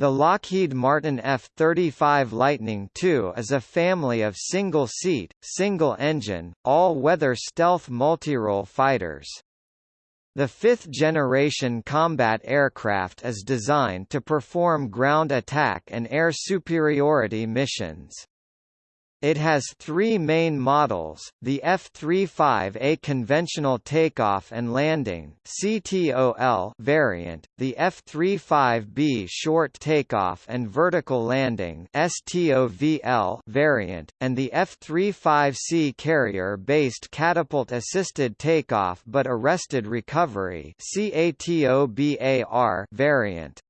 The Lockheed Martin F-35 Lightning II is a family of single-seat, single-engine, all-weather stealth multirole fighters. The fifth-generation combat aircraft is designed to perform ground attack and air superiority missions. It has three main models, the F-35A conventional takeoff and landing CTOL variant, the F-35B short takeoff and vertical landing STOVL variant, and the F-35C carrier-based catapult-assisted takeoff but arrested recovery CATOBAR variant.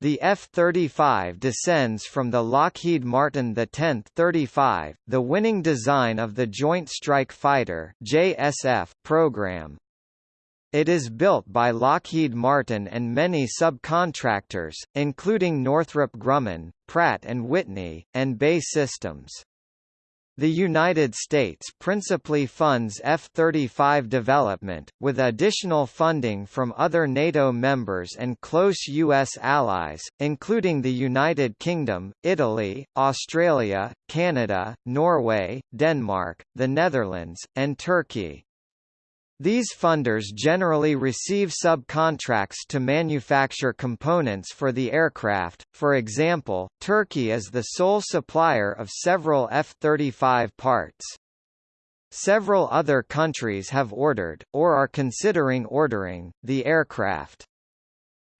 The F-35 descends from the Lockheed Martin the 10th 35, the winning design of the Joint Strike Fighter JSF program. It is built by Lockheed Martin and many subcontractors, including Northrop Grumman, Pratt & Whitney, and BAE Systems. The United States principally funds F-35 development, with additional funding from other NATO members and close U.S. allies, including the United Kingdom, Italy, Australia, Canada, Norway, Denmark, the Netherlands, and Turkey. These funders generally receive subcontracts to manufacture components for the aircraft, for example, Turkey is the sole supplier of several F-35 parts. Several other countries have ordered, or are considering ordering, the aircraft.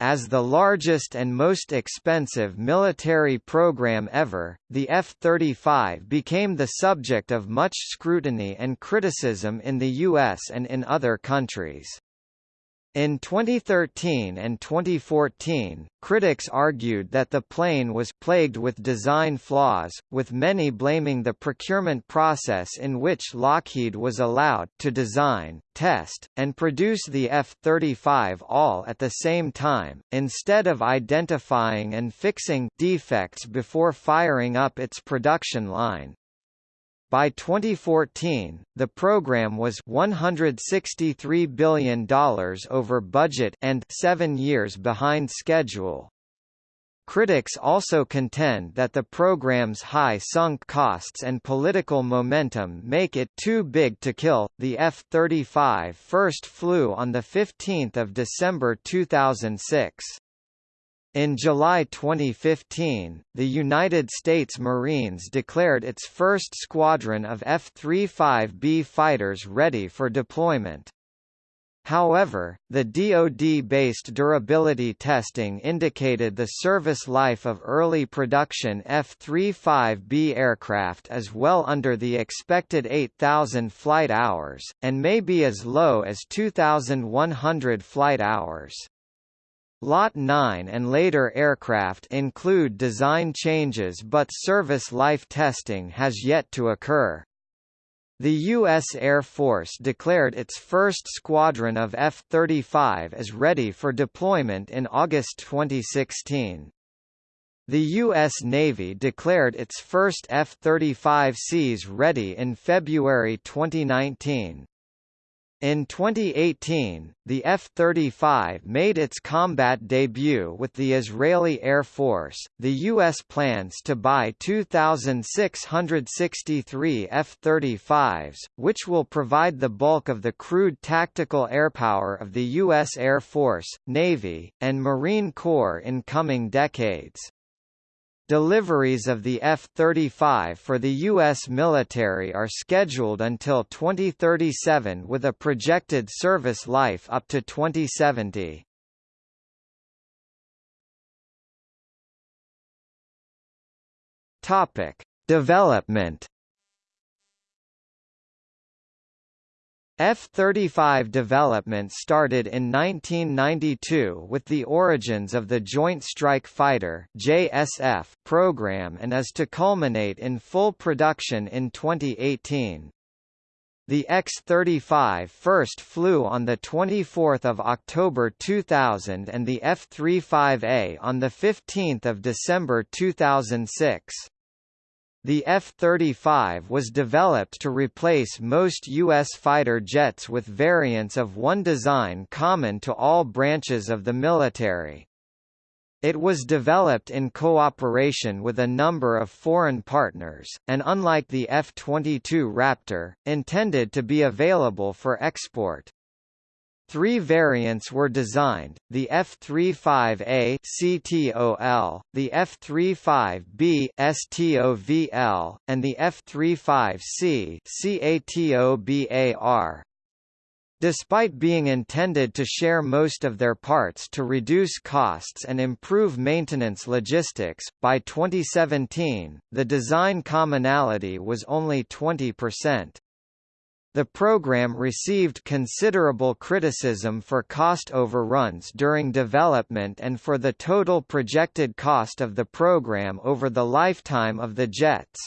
As the largest and most expensive military program ever, the F-35 became the subject of much scrutiny and criticism in the US and in other countries. In 2013 and 2014, critics argued that the plane was plagued with design flaws, with many blaming the procurement process in which Lockheed was allowed to design, test, and produce the F-35 all at the same time, instead of identifying and fixing defects before firing up its production line. By 2014, the program was $163 billion over budget and seven years behind schedule. Critics also contend that the program's high sunk costs and political momentum make it too big to kill. The F-35 first flew on the 15th of December 2006. In July 2015, the United States Marines declared its first squadron of F-35B fighters ready for deployment. However, the DoD-based durability testing indicated the service life of early production F-35B aircraft is well under the expected 8,000 flight hours, and may be as low as 2,100 flight hours. Lot 9 and later aircraft include design changes but service life testing has yet to occur. The U.S. Air Force declared its first squadron of F-35 as ready for deployment in August 2016. The U.S. Navy declared its first F-35Cs ready in February 2019. In 2018, the F-35 made its combat debut with the Israeli Air Force. The U.S. plans to buy 2,663 F-35s, which will provide the bulk of the crewed tactical airpower of the U.S. Air Force, Navy, and Marine Corps in coming decades. Deliveries of the F-35 for the U.S. military are scheduled until 2037 with a projected service life up to 2070. Topic: Development F-35 development started in 1992 with the origins of the Joint Strike Fighter JSF program and is to culminate in full production in 2018. The X-35 first flew on 24 October 2000 and the F-35A on 15 December 2006. The F-35 was developed to replace most U.S. fighter jets with variants of one design common to all branches of the military. It was developed in cooperation with a number of foreign partners, and unlike the F-22 Raptor, intended to be available for export. Three variants were designed, the F-35A CTOL, the F-35B STOVL, and the F-35C CATOBAR. Despite being intended to share most of their parts to reduce costs and improve maintenance logistics, by 2017, the design commonality was only 20%. The program received considerable criticism for cost overruns during development and for the total projected cost of the program over the lifetime of the jets.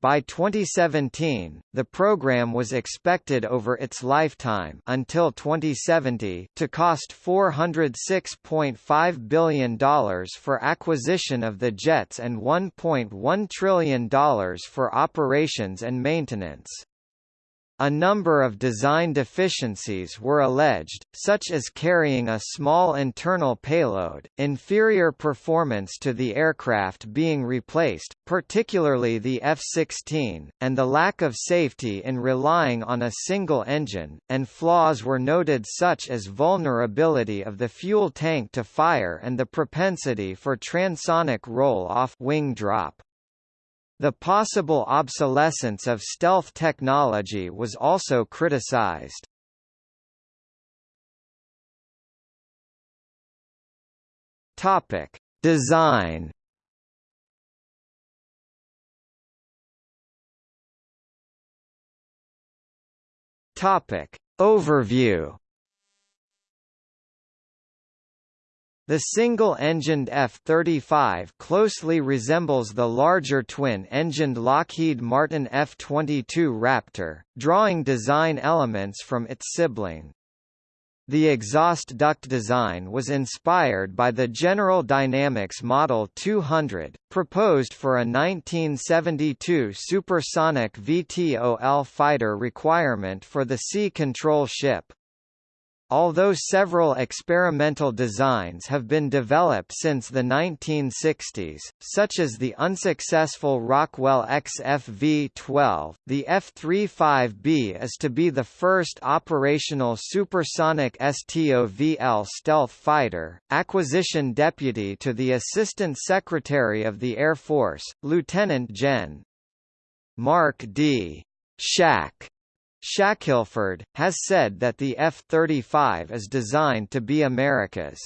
By 2017, the program was expected over its lifetime until 2070 to cost $406.5 billion for acquisition of the jets and $1.1 trillion for operations and maintenance. A number of design deficiencies were alleged, such as carrying a small internal payload, inferior performance to the aircraft being replaced, particularly the F-16, and the lack of safety in relying on a single engine, and flaws were noted such as vulnerability of the fuel tank to fire and the propensity for transonic roll-off wing drop. The possible obsolescence of stealth technology was also criticized. Topic: Design. Topic: Overview. The single-engined F-35 closely resembles the larger twin-engined Lockheed Martin F-22 Raptor, drawing design elements from its sibling. The exhaust duct design was inspired by the General Dynamics Model 200, proposed for a 1972 supersonic VTOL fighter requirement for the Sea Control ship. Although several experimental designs have been developed since the 1960s, such as the unsuccessful Rockwell XFV-12, the F-35B is to be the first operational supersonic STOVL stealth fighter. Acquisition Deputy to the Assistant Secretary of the Air Force, Lieutenant Gen. Mark D. Shack Shackelford, has said that the F-35 is designed to be America's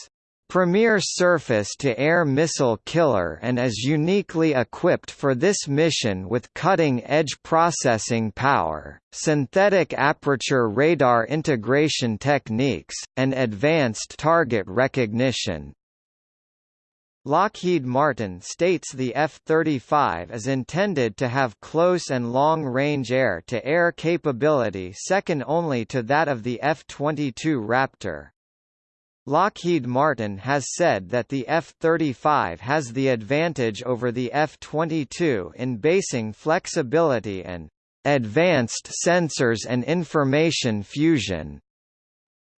premier surface-to-air missile killer and is uniquely equipped for this mission with cutting-edge processing power, synthetic aperture radar integration techniques, and advanced target recognition. Lockheed Martin states the F-35 is intended to have close and long-range air-to-air capability second only to that of the F-22 Raptor. Lockheed Martin has said that the F-35 has the advantage over the F-22 in basing flexibility and advanced sensors and information fusion.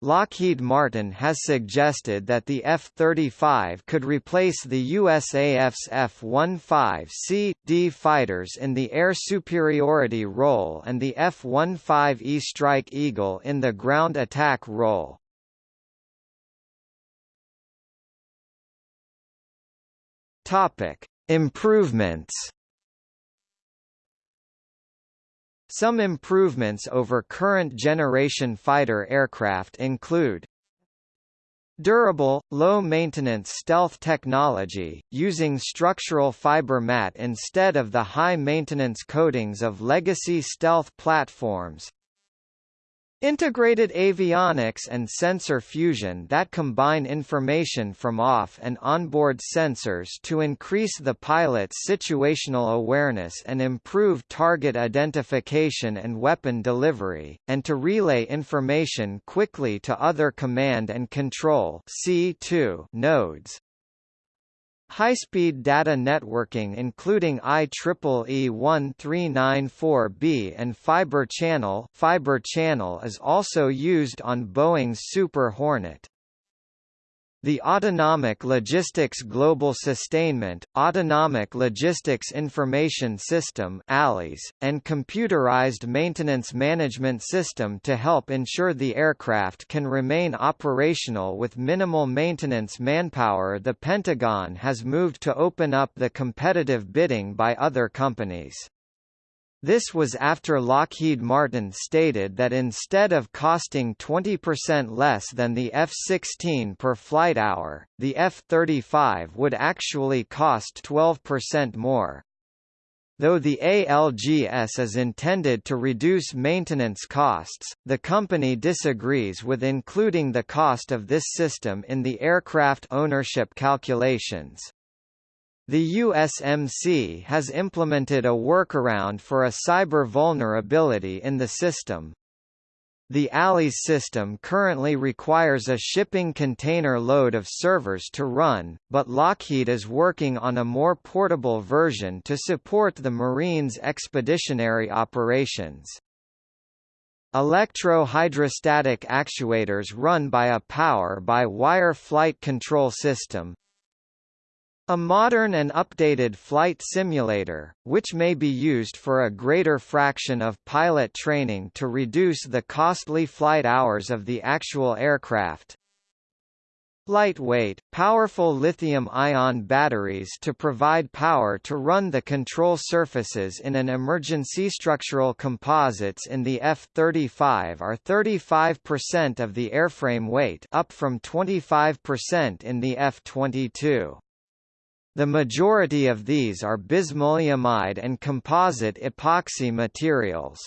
Lockheed Martin has suggested that the F-35 could replace the USAF's F-15C.D fighters in the air superiority role and the F-15E Strike Eagle in the ground attack role. Improvements Some improvements over current generation fighter aircraft include Durable, low-maintenance stealth technology, using structural fiber mat instead of the high-maintenance coatings of legacy stealth platforms Integrated avionics and sensor fusion that combine information from off- and onboard sensors to increase the pilot's situational awareness and improve target identification and weapon delivery, and to relay information quickly to other command and control C2 nodes. High-speed data networking including IEEE 1394B and Fiber Channel, Fiber Channel is also used on Boeing's Super Hornet. The Autonomic Logistics Global Sustainment, Autonomic Logistics Information System and Computerized Maintenance Management System to help ensure the aircraft can remain operational with minimal maintenance manpower The Pentagon has moved to open up the competitive bidding by other companies. This was after Lockheed Martin stated that instead of costing 20% less than the F-16 per flight hour, the F-35 would actually cost 12% more. Though the ALGS is intended to reduce maintenance costs, the company disagrees with including the cost of this system in the aircraft ownership calculations. The USMC has implemented a workaround for a cyber vulnerability in the system. The ALIS system currently requires a shipping container load of servers to run, but Lockheed is working on a more portable version to support the Marine's expeditionary operations. Electro-hydrostatic actuators run by a power-by-wire flight control system, a modern and updated flight simulator, which may be used for a greater fraction of pilot training to reduce the costly flight hours of the actual aircraft. Lightweight, powerful lithium-ion batteries to provide power to run the control surfaces in an emergency structural composites in the F-35 are 35% of the airframe weight up from 25% in the F-22. The majority of these are bismaleimide and composite epoxy materials.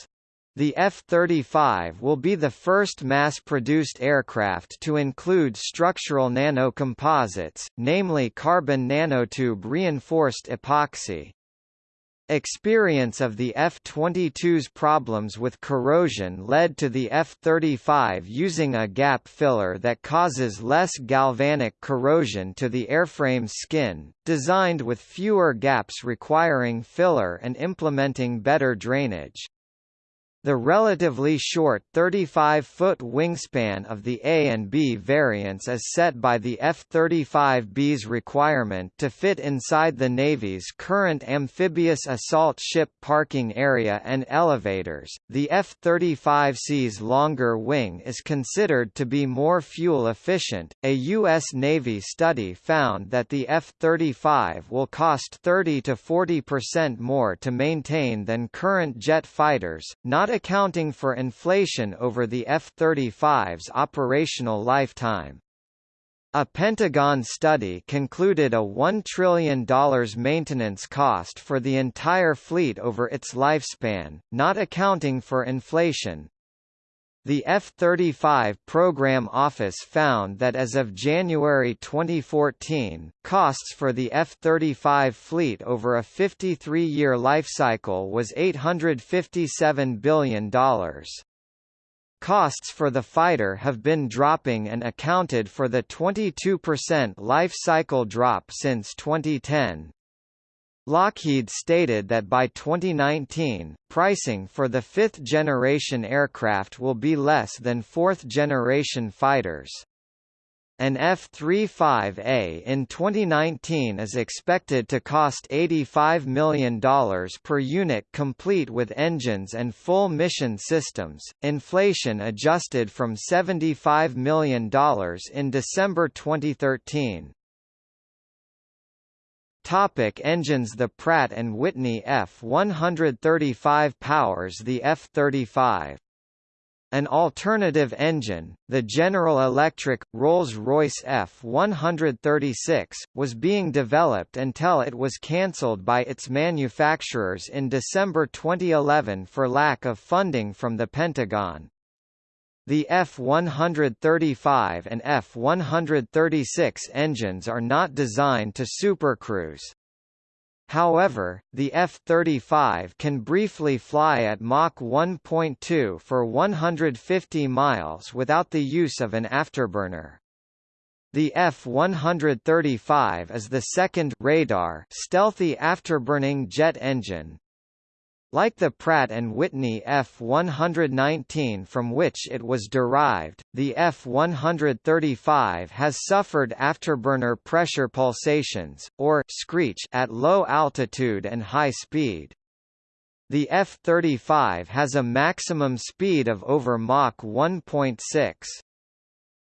The F-35 will be the first mass-produced aircraft to include structural nanocomposites, namely carbon nanotube reinforced epoxy. Experience of the F-22's problems with corrosion led to the F-35 using a gap filler that causes less galvanic corrosion to the airframe's skin, designed with fewer gaps requiring filler and implementing better drainage. The relatively short 35-foot wingspan of the A and B variants is set by the F-35B's requirement to fit inside the Navy's current amphibious assault ship parking area and elevators. The F-35C's longer wing is considered to be more fuel efficient. A U.S. Navy study found that the F-35 will cost 30 to 40% more to maintain than current jet fighters, not accounting for inflation over the F-35's operational lifetime. A Pentagon study concluded a $1 trillion maintenance cost for the entire fleet over its lifespan, not accounting for inflation, the F-35 Program Office found that as of January 2014, costs for the F-35 fleet over a 53-year lifecycle was $857 billion. Costs for the fighter have been dropping and accounted for the 22% life cycle drop since 2010. Lockheed stated that by 2019, pricing for the fifth-generation aircraft will be less than fourth-generation fighters. An F-35A in 2019 is expected to cost $85 million per unit complete with engines and full mission systems, inflation adjusted from $75 million in December 2013. Topic engines The Pratt & Whitney F135 powers the F-35. An alternative engine, the General Electric, Rolls-Royce F136, was being developed until it was cancelled by its manufacturers in December 2011 for lack of funding from the Pentagon. The F-135 and F-136 engines are not designed to supercruise. However, the F-35 can briefly fly at Mach 1.2 for 150 miles without the use of an afterburner. The F-135 is the second radar stealthy afterburning jet engine, Like the Pratt & Whitney F-119 from which it was derived, the F-135 has suffered afterburner pressure pulsations, or screech at low altitude and high speed. The F-35 has a maximum speed of over Mach 1.6.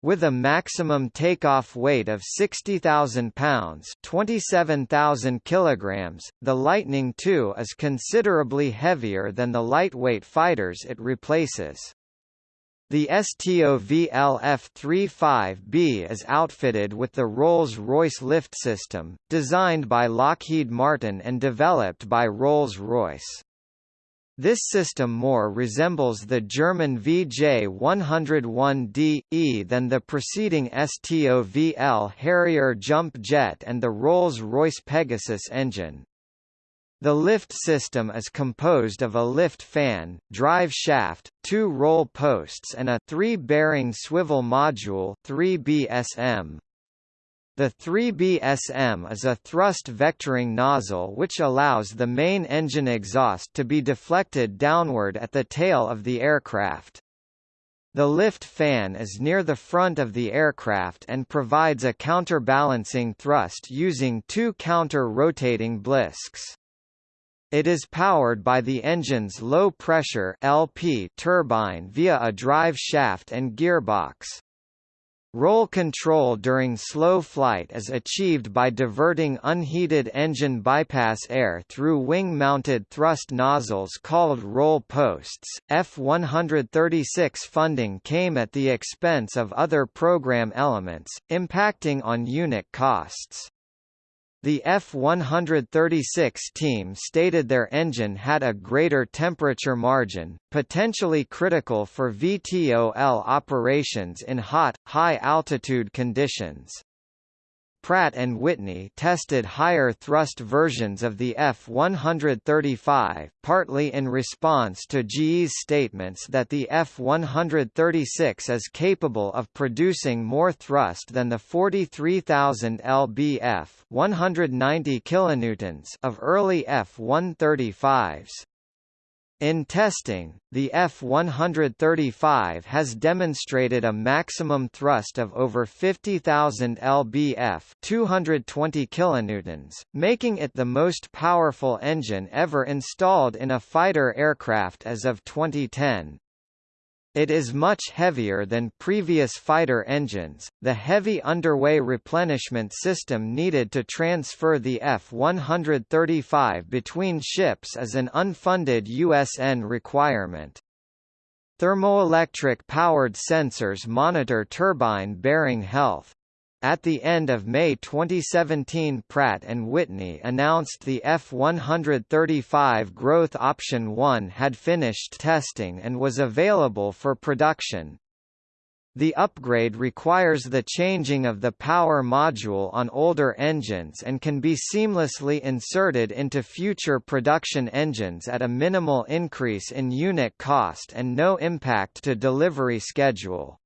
With a maximum takeoff weight of 60,000 pounds 27,000 kilograms, the Lightning II is considerably heavier than the lightweight fighters it replaces. The STOVL F-35B is outfitted with the Rolls-Royce lift system, designed by Lockheed Martin and developed by Rolls-Royce. This system more resembles the German VJ101DE than the preceding STOVL Harrier jump jet and the Rolls-Royce Pegasus engine. The lift system is composed of a lift fan, drive shaft, two roll posts and a three-bearing swivel module 3BSM. The 3BSM is a thrust vectoring nozzle which allows the main engine exhaust to be deflected downward at the tail of the aircraft. The lift fan is near the front of the aircraft and provides a counterbalancing thrust using two counter-rotating blisks. It is powered by the engine's low-pressure (LP) turbine via a drive shaft and gearbox. Roll control during slow flight is achieved by diverting unheated engine bypass air through wing-mounted thrust nozzles called roll posts. F-136 funding came at the expense of other program elements, impacting on unit costs. The F-136 team stated their engine had a greater temperature margin, potentially critical for VTOL operations in hot, high-altitude conditions. Pratt & Whitney tested higher thrust versions of the F-135, partly in response to GE's statements that the F-136 is capable of producing more thrust than the 43,000 lbf 190 kilonewtons of early F-135s. In testing, the F-135 has demonstrated a maximum thrust of over 50,000 lbf 220 kilonewtons, making it the most powerful engine ever installed in a fighter aircraft as of 2010. It is much heavier than previous fighter engines. The heavy underway replenishment system needed to transfer the F-135 between ships is an unfunded USN requirement. Thermoelectric powered sensors monitor turbine bearing health. At the end of May 2017 Pratt & Whitney announced the F-135 Growth Option 1 had finished testing and was available for production. The upgrade requires the changing of the power module on older engines and can be seamlessly inserted into future production engines at a minimal increase in unit cost and no impact to delivery schedule.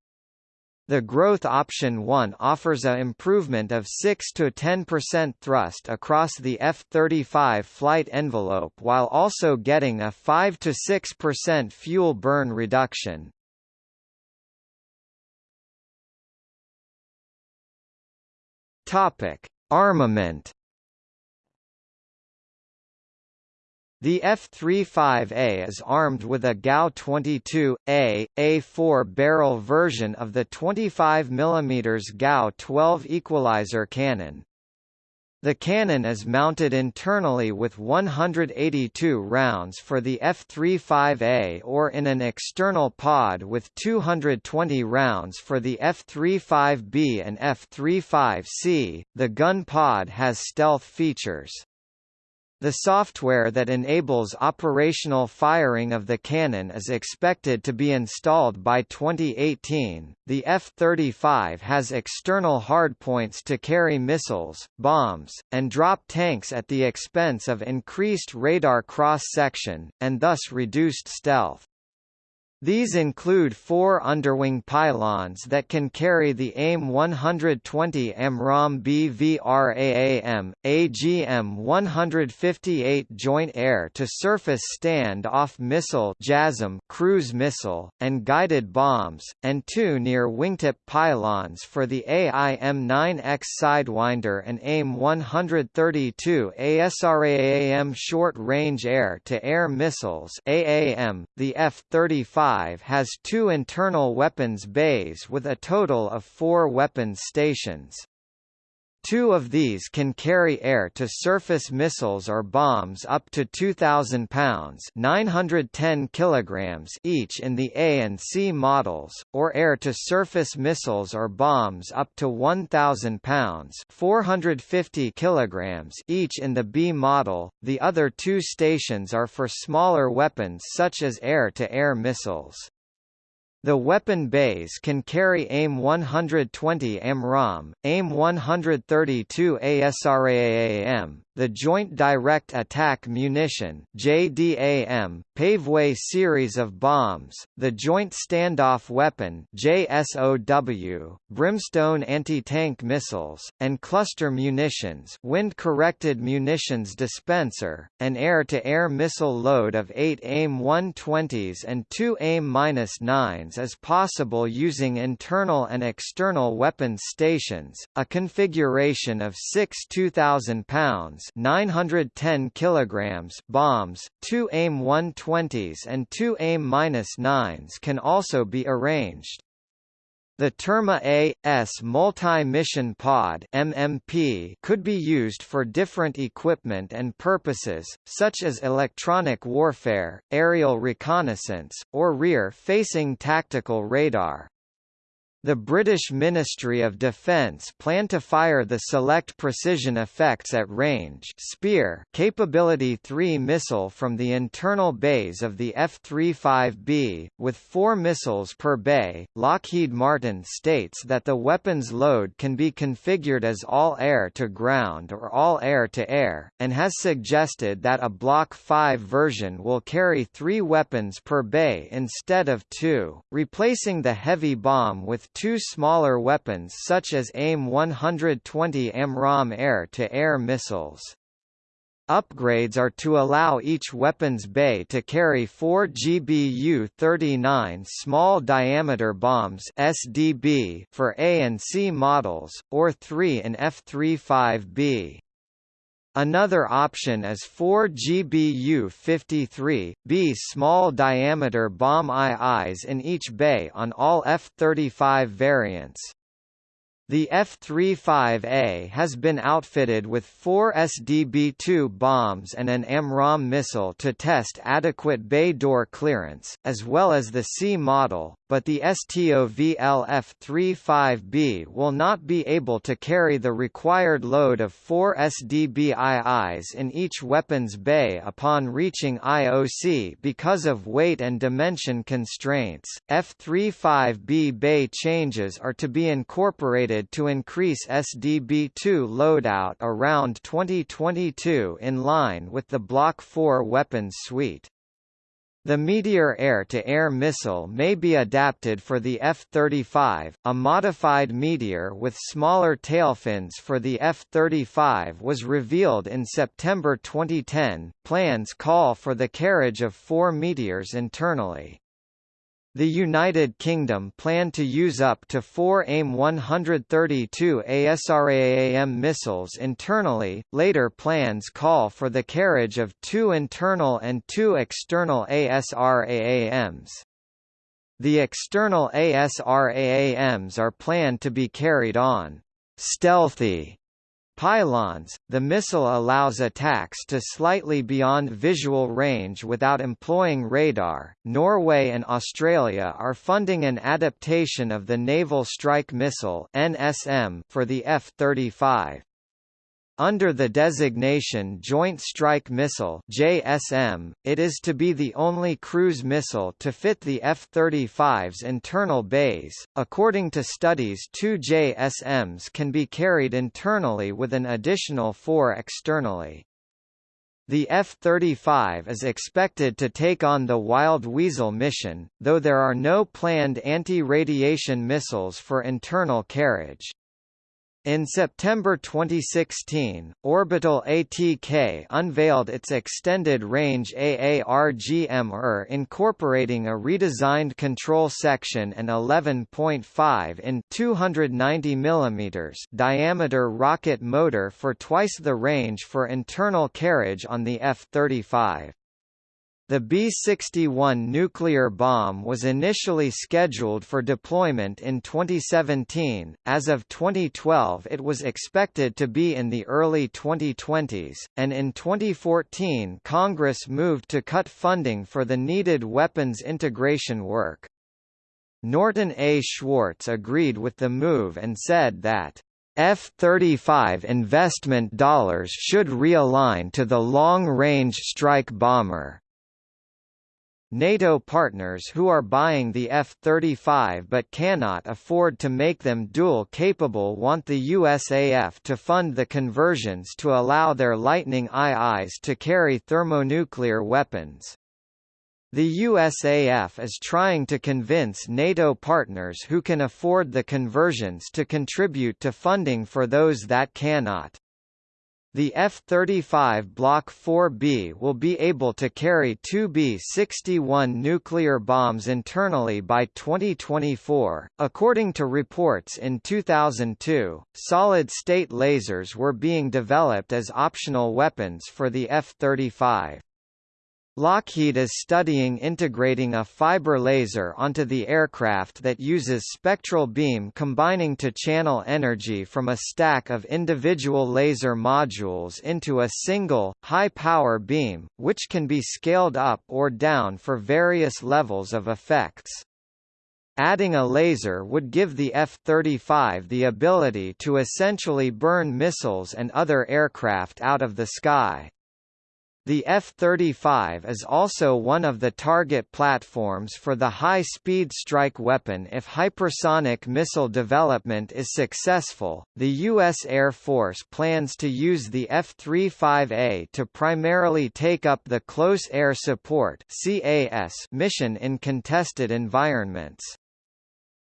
The Growth Option 1 offers a improvement of 6 to 10% thrust across the F-35 flight envelope while also getting a 5 to 6% fuel burn reduction. Topic: Armament The F-35A is armed with a GAU-22A, A4 barrel version of the 25 mm GAU-12 equalizer cannon. The cannon is mounted internally with 182 rounds for the F-35A or in an external pod with 220 rounds for the F-35B and F-35C. The gun pod has stealth features. The software that enables operational firing of the cannon is expected to be installed by 2018. The F-35 has external hardpoints to carry missiles, bombs, and drop tanks at the expense of increased radar cross-section, and thus reduced stealth. These include four underwing pylons that can carry the AIM-120 AMRAAM BVRAAM, AGM-158 Joint Air-to-Surface Stand-Off Missile JASSM cruise missile, and guided bombs, and two near wingtip pylons for the AIM-9X Sidewinder and AIM-132 ASRAAM Short-Range Air-to-Air Missiles AAM, the F-35 has two internal weapons bays with a total of four weapons stations. Two of these can carry air-to-surface missiles or bombs up to 2,000 pounds 910 kilograms each in the A and C models, or air-to-surface missiles or bombs up to 1,000 pounds 450 kilograms each in the B model. The other two stations are for smaller weapons such as air-to-air -air missiles. The weapon bays can carry AIM-120 AMRAAM, AIM-132 ASRAAM, the Joint Direct Attack Munition JDAM, Paveway series of bombs, the Joint Standoff Weapon JSOW, Brimstone anti-tank missiles, and cluster munitions wind-corrected munitions dispenser, an air-to-air -air missile load of 8 AIM-120s and 2 AIM-9s is possible using internal and external weapons stations, a configuration of 6 2,000 pounds 910 kilograms bombs, two AIM-120s and two AIM-9s can also be arranged. The Terma A.S. Multi-Mission Pod MMP could be used for different equipment and purposes, such as electronic warfare, aerial reconnaissance, or rear-facing tactical radar. The British Ministry of Defence plan to fire the Select Precision Effects at Range Spear Capability 3 missile from the internal bays of the F-35B, with four missiles per bay. Lockheed Martin states that the weapon's load can be configured as all air-to-ground or all air-to-air, and has suggested that a Block 5 version will carry three weapons per bay instead of two, replacing the heavy bomb with two smaller weapons such as AIM-120 AMRAAM air-to-air missiles. Upgrades are to allow each weapons bay to carry 4 GBU-39 small diameter bombs (SDB) for A and C models, or 3 in F-35B. Another option is 4 GBU-53, B small diameter bomb IIs in each bay on all F-35 variants. The F-35A has been outfitted with four SDB-2 bombs and an AMRAAM missile to test adequate bay door clearance, as well as the C model, but the STOVL F-35B will not be able to carry the required load of four SDBIIs in each weapons bay upon reaching IOC because of weight and dimension constraints. F-35B bay changes are to be incorporated to increase SDB-2 loadout around 2022 in line with the Block 4 weapons suite. The Meteor air-to-air -air missile may be adapted for the F-35. A modified Meteor with smaller tailfins for the F-35 was revealed in September 2010. Plans call for the carriage of four Meteors internally. The United Kingdom planned to use up to four AIM-132 ASRAAM missiles internally, later plans call for the carriage of two internal and two external ASRAAMs. The external ASRAAMs are planned to be carried on stealthy Pylons, the missile allows attacks to slightly beyond visual range without employing radar. Norway and Australia are funding an adaptation of the Naval Strike Missile for the F-35. Under the designation Joint Strike Missile (JSM), it is to be the only cruise missile to fit the F-35's internal bays. According to studies, two JSMs can be carried internally with an additional four externally. The F-35 is expected to take on the Wild Weasel mission, though there are no planned anti-radiation missiles for internal carriage. In September 2016, Orbital ATK unveiled its extended-range AARGM-ER incorporating a redesigned control section and 11.5 in 290 mm diameter rocket motor for twice the range for internal carriage on the F-35. The B-61 nuclear bomb was initially scheduled for deployment in 2017, as of 2012 it was expected to be in the early 2020s, and in 2014 Congress moved to cut funding for the needed weapons integration work. Norton A. Schwartz agreed with the move and said that F-35 investment dollars should realign to the long-range strike bomber. NATO partners who are buying the F-35 but cannot afford to make them dual-capable want the USAF to fund the conversions to allow their Lightning IIs to carry thermonuclear weapons. The USAF is trying to convince NATO partners who can afford the conversions to contribute to funding for those that cannot. The F-35 Block 4B will be able to carry two B-61 nuclear bombs internally by 2024. According to reports in 2002, solid-state lasers were being developed as optional weapons for the F-35. Lockheed is studying integrating a fiber laser onto the aircraft that uses spectral beam combining to channel energy from a stack of individual laser modules into a single, high-power beam, which can be scaled up or down for various levels of effects. Adding a laser would give the F-35 the ability to essentially burn missiles and other aircraft out of the sky. The F-35 is also one of the target platforms for the high-speed strike weapon if hypersonic missile development is successful. The U.S. Air Force plans to use the F-35A to primarily take up the Close Air Support (CAS) mission in contested environments.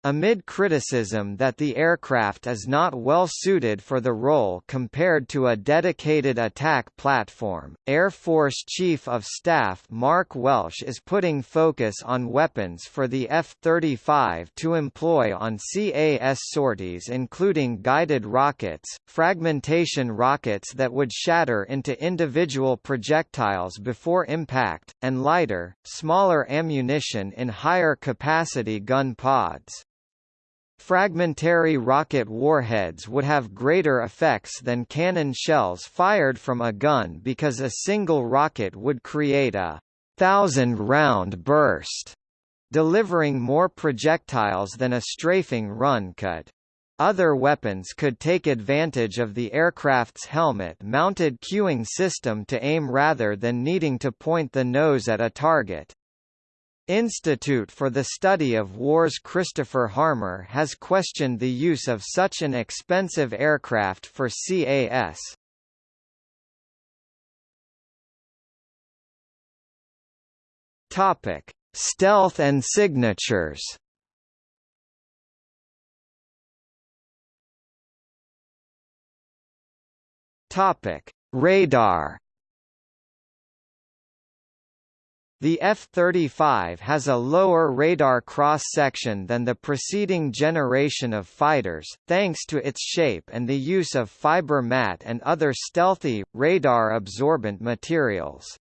Amid criticism that the aircraft is not well suited for the role compared to a dedicated attack platform, Air Force Chief of Staff Mark Welsh is putting focus on weapons for the F-35 to employ on CAS sorties including guided rockets, fragmentation rockets that would shatter into individual projectiles before impact, and lighter, smaller ammunition in higher capacity gun pods. Fragmentary rocket warheads would have greater effects than cannon shells fired from a gun because a single rocket would create a thousand-round burst, delivering more projectiles than a strafing run could. Other weapons could take advantage of the aircraft's helmet-mounted cueing system to aim rather than needing to point the nose at a target. Institute for the Study of Wars Christopher Harmer has questioned the use of such an expensive aircraft for CAS. Topic: Stealth and signatures. Topic: Radar. The F-35 has a lower radar cross-section than the preceding generation of fighters, thanks to its shape and the use of fiber mat and other stealthy, radar-absorbent materials.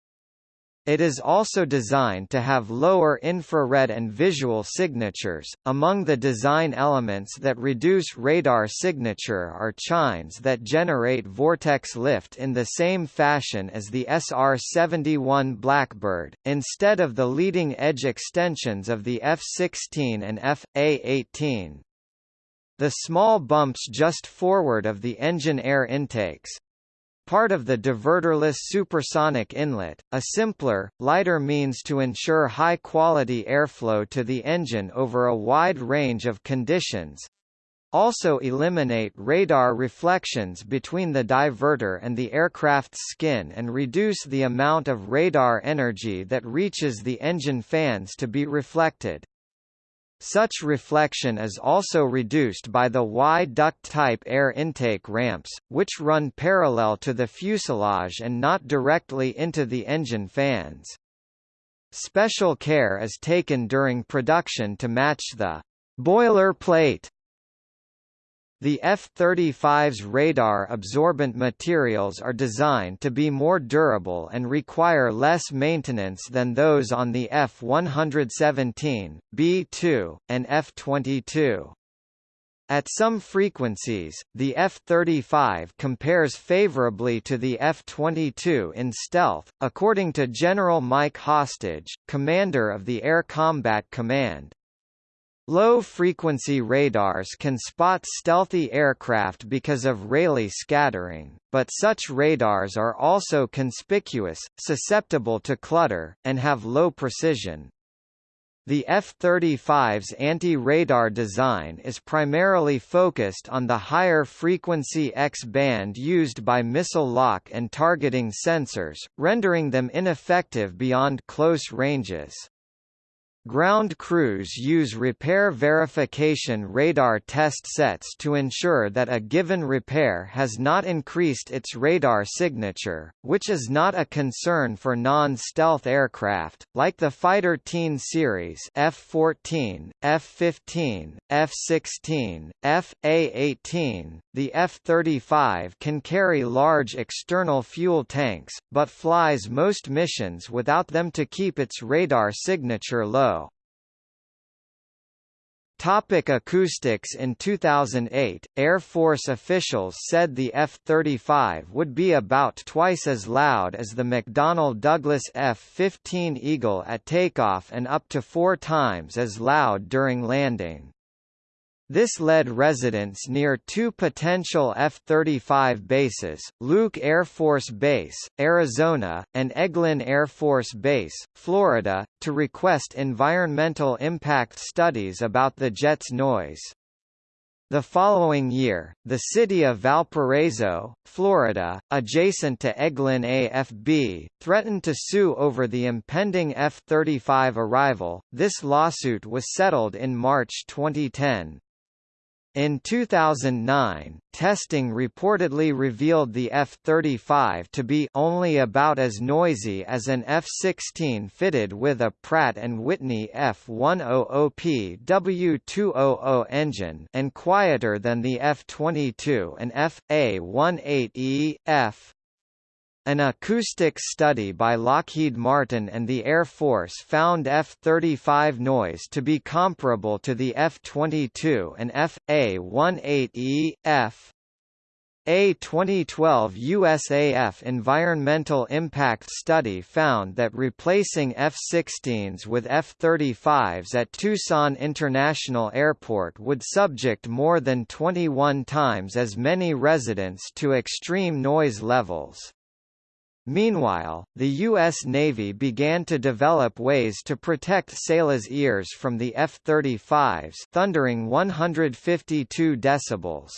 It is also designed to have lower infrared and visual signatures. Among the design elements that reduce radar signature are chines that generate vortex lift in the same fashion as the SR-71 Blackbird, instead of the leading edge extensions of the F-16 and F.A-18. The small bumps just forward of the engine air intakes, part of the diverterless supersonic inlet, a simpler, lighter means to ensure high-quality airflow to the engine over a wide range of conditions. also eliminate radar reflections between the diverter and the aircraft's skin and reduce the amount of radar energy that reaches the engine fans to be reflected. Such reflection is also reduced by the Y-duct-type air intake ramps, which run parallel to the fuselage and not directly into the engine fans. Special care is taken during production to match the boiler plate the F-35's radar-absorbent materials are designed to be more durable and require less maintenance than those on the F-117, B-2, and F-22. At some frequencies, the F-35 compares favorably to the F-22 in stealth, according to General Mike Hostage, commander of the Air Combat Command. Low-frequency radars can spot stealthy aircraft because of Rayleigh scattering, but such radars are also conspicuous, susceptible to clutter, and have low precision. The F-35's anti-radar design is primarily focused on the higher frequency X-band used by missile lock and targeting sensors, rendering them ineffective beyond close ranges. Ground crews use repair verification radar test sets to ensure that a given repair has not increased its radar signature, which is not a concern for non-stealth aircraft, like the Fighter Teen series F-14, F-15, F-16, F-A-18. The F-35 can carry large external fuel tanks, but flies most missions without them to keep its radar signature low. Topic acoustics In 2008, Air Force officials said the F-35 would be about twice as loud as the McDonnell Douglas F-15 Eagle at takeoff and up to four times as loud during landing. This led residents near two potential F-35 bases, Luke Air Force Base, Arizona, and Eglin Air Force Base, Florida, to request environmental impact studies about the jet's noise. The following year, the city of Valparaiso, Florida, adjacent to Eglin AFB, threatened to sue over the impending F-35 arrival. This lawsuit was settled in March 2010. In 2009, testing reportedly revealed the F-35 to be only about as noisy as an F-16 fitted with a Pratt & Whitney F-100P W200 engine and quieter than the F-22 and F.A-18E, F. An acoustic study by Lockheed Martin and the Air Force found F-35 noise to be comparable to the F-22 and F.A-18E, F. A 2012 USAF environmental impact study found that replacing F-16s with F-35s at Tucson International Airport would subject more than 21 times as many residents to extreme noise levels. Meanwhile, the U.S. Navy began to develop ways to protect sailors' ears from the F-35's thundering 152 decibels.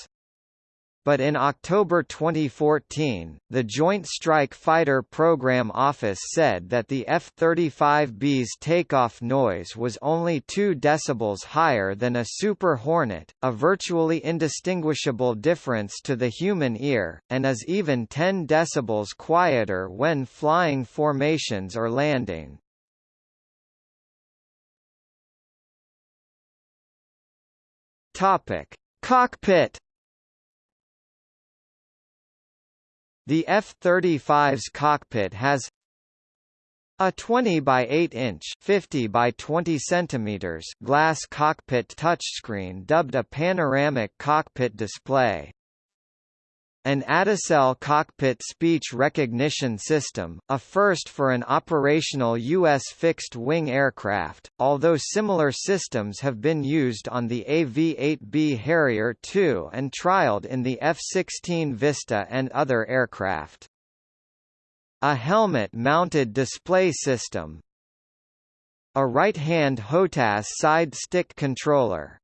But in October 2014, the Joint Strike Fighter Program Office said that the F-35B's takeoff noise was only 2 decibels higher than a Super Hornet, a virtually indistinguishable difference to the human ear, and is even 10 decibels quieter when flying formations or landing. Topic: Cockpit The F-35's cockpit has a 20 by 8 inch 50 by 20 centimeters glass cockpit touchscreen dubbed a panoramic cockpit display. An Adacel cockpit speech recognition system, a first for an operational U.S. fixed-wing aircraft, although similar systems have been used on the AV-8B Harrier II and trialed in the F-16 Vista and other aircraft. A helmet-mounted display system A right-hand HOTAS side stick controller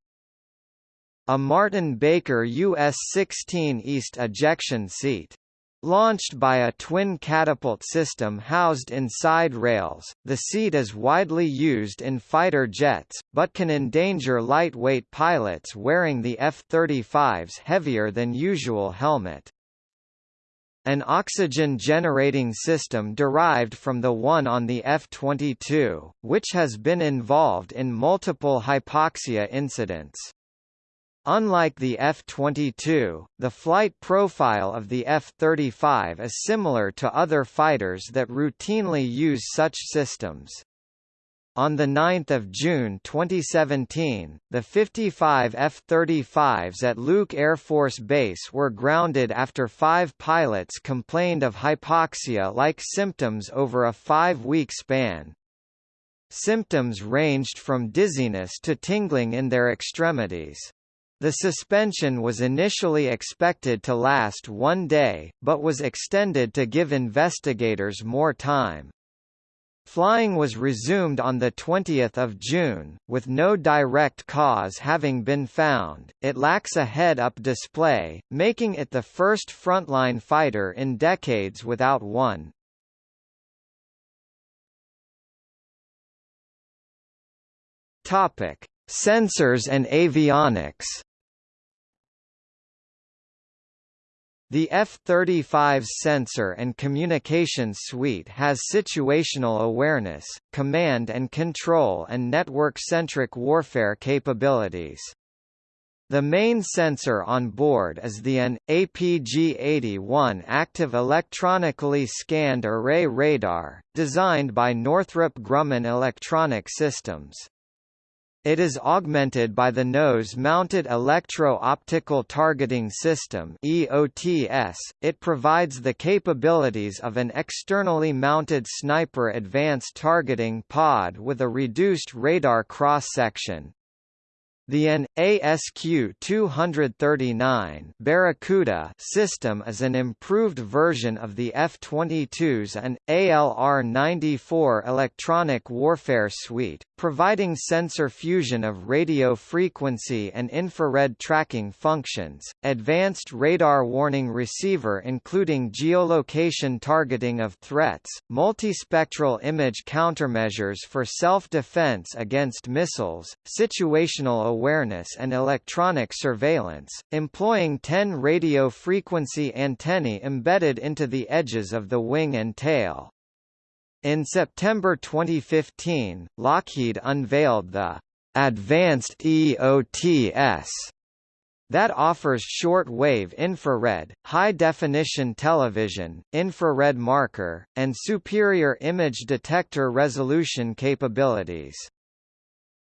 A Martin Baker US-16E ejection seat. Launched by a twin catapult system housed inside rails, the seat is widely used in fighter jets, but can endanger lightweight pilots wearing the F-35's heavier than usual helmet. An oxygen-generating system derived from the one on the F-22, which has been involved in multiple hypoxia incidents. Unlike the F-22, the flight profile of the F-35 is similar to other fighters that routinely use such systems. On 9 June 2017, the 55 F-35s at Luke Air Force Base were grounded after five pilots complained of hypoxia-like symptoms over a five-week span. Symptoms ranged from dizziness to tingling in their extremities. The suspension was initially expected to last one day, but was extended to give investigators more time. Flying was resumed on 20 June, with no direct cause having been found. It lacks a head-up display, making it the first frontline fighter in decades without one. Topic: Sensors and avionics. The F-35's sensor and communications suite has situational awareness, command and control and network-centric warfare capabilities. The main sensor on board is the AN, APG-81 active electronically scanned array radar, designed by Northrop Grumman Electronic Systems. It is augmented by the Nose-Mounted Electro-Optical Targeting System (EOTS). It provides the capabilities of an externally mounted sniper advanced targeting pod with a reduced radar cross-section, the AN ASQ-239 Barracuda system is an improved version of the F-22's AN ALR-94 electronic warfare suite, providing sensor fusion of radio frequency and infrared tracking functions, advanced radar warning receiver including geolocation targeting of threats, multispectral image countermeasures for self-defense against missiles, situational awareness and electronic surveillance, employing 10 radio frequency antennae embedded into the edges of the wing and tail. In September 2015, Lockheed unveiled the Advanced EOTS that offers short-wave infrared, high-definition television, infrared marker, and superior image detector resolution capabilities.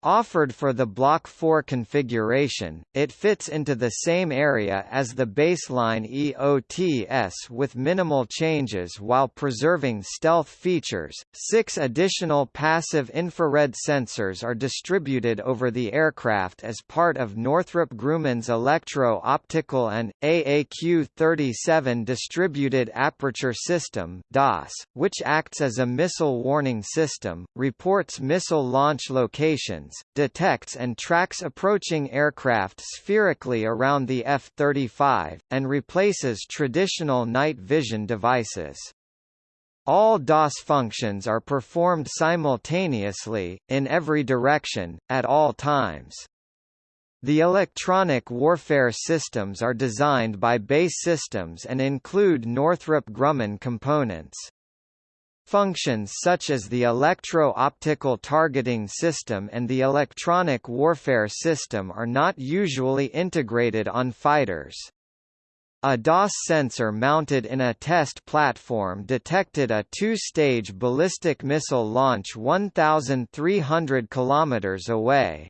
Offered for the Block 4 configuration, it fits into the same area as the baseline EOTS with minimal changes while preserving stealth features. Six additional passive infrared sensors are distributed over the aircraft as part of Northrop Grumman's Electro-Optical and AAQ-37 Distributed Aperture System which acts as a missile warning system, reports missile launch locations detects and tracks approaching aircraft spherically around the F-35, and replaces traditional night vision devices. All DAS functions are performed simultaneously, in every direction, at all times. The electronic warfare systems are designed by BAE Systems and include Northrop Grumman components. Functions such as the electro-optical targeting system and the electronic warfare system are not usually integrated on fighters. A DAS sensor mounted in a test platform detected a two-stage ballistic missile launch 1,300 km away.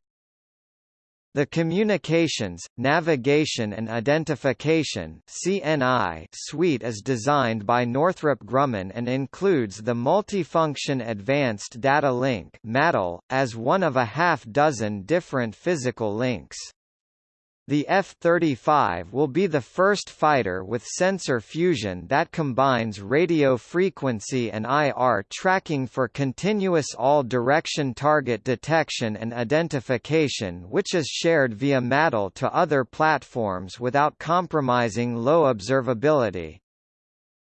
The Communications, Navigation and Identification (CNI) suite is designed by Northrop Grumman and includes the Multifunction Advanced Data Link as one of a half dozen different physical links. The F-35 will be the first fighter with sensor fusion that combines radio frequency and IR tracking for continuous all-direction target detection and identification which is shared via MADL to other platforms without compromising low observability.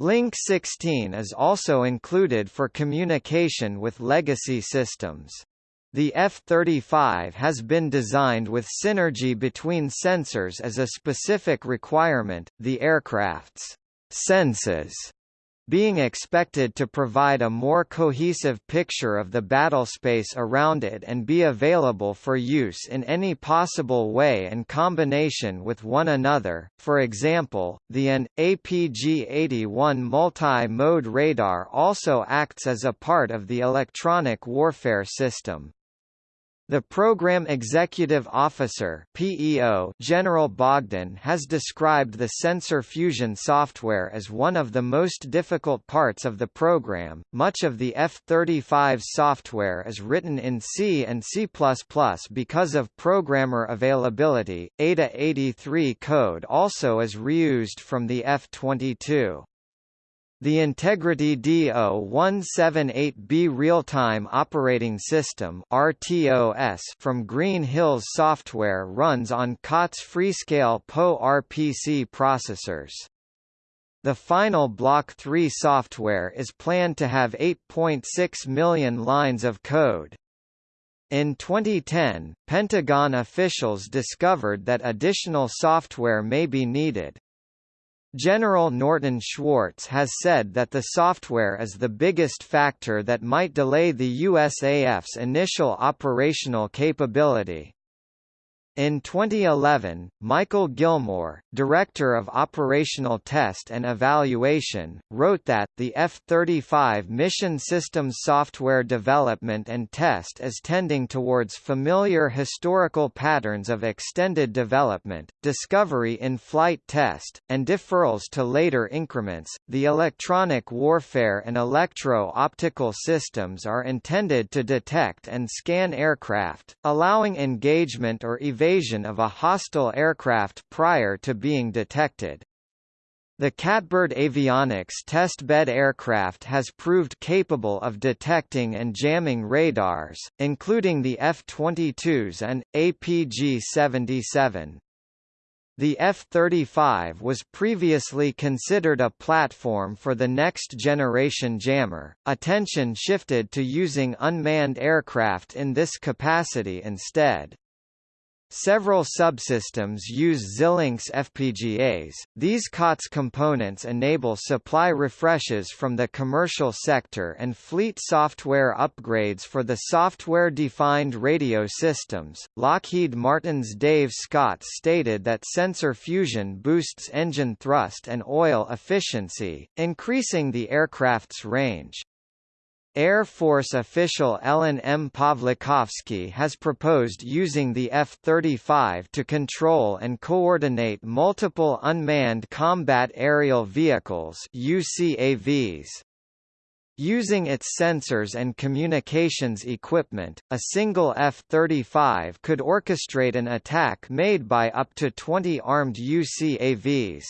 Link 16 is also included for communication with legacy systems. The F-35 has been designed with synergy between sensors as a specific requirement, the aircraft's senses being expected to provide a more cohesive picture of the battlespace around it and be available for use in any possible way and combination with one another. For example, the AN APG-81 multi-mode radar also acts as a part of the electronic warfare system. The Program Executive Officer PEO General Bogdan has described the sensor fusion software as one of the most difficult parts of the program. Much of the F-35 software is written in C and C++ because of programmer availability. ADA 83 code also is reused from the F-22. The Integrity DO-178B Real-Time Operating System (RTOS) from Green Hills Software runs on COTS Freescale PowerPC processors. The final Block 3 software is planned to have 8.6 million lines of code. In 2010, Pentagon officials discovered that additional software may be needed. General Norton Schwartz has said that the software is the biggest factor that might delay the USAF's initial operational capability. In 2011, Michael Gilmore, Director of Operational Test and Evaluation, wrote that, the F-35 mission systems software development and test is tending towards familiar historical patterns of extended development, discovery in flight test, and deferrals to later increments. The electronic warfare and electro-optical systems are intended to detect and scan aircraft, allowing engagement or evasion invasion of a hostile aircraft prior to being detected. The Catbird Avionics testbed aircraft has proved capable of detecting and jamming radars, including the F-22s and, APG-77. The F-35 was previously considered a platform for the next-generation jammer, attention shifted to using unmanned aircraft in this capacity instead. Several subsystems use Xilinx FPGAs. These COTS components enable supply refreshes from the commercial sector and fleet software upgrades for the software-defined radio systems. Lockheed Martin's Dave Scott stated that sensor fusion boosts engine thrust and oil efficiency, increasing the aircraft's range. Air Force official Ellen M. Pawlikowski has proposed using the F-35 to control and coordinate multiple unmanned combat aerial vehicles UCAVs. Using its sensors and communications equipment, a single F-35 could orchestrate an attack made by up to 20 armed UCAVs.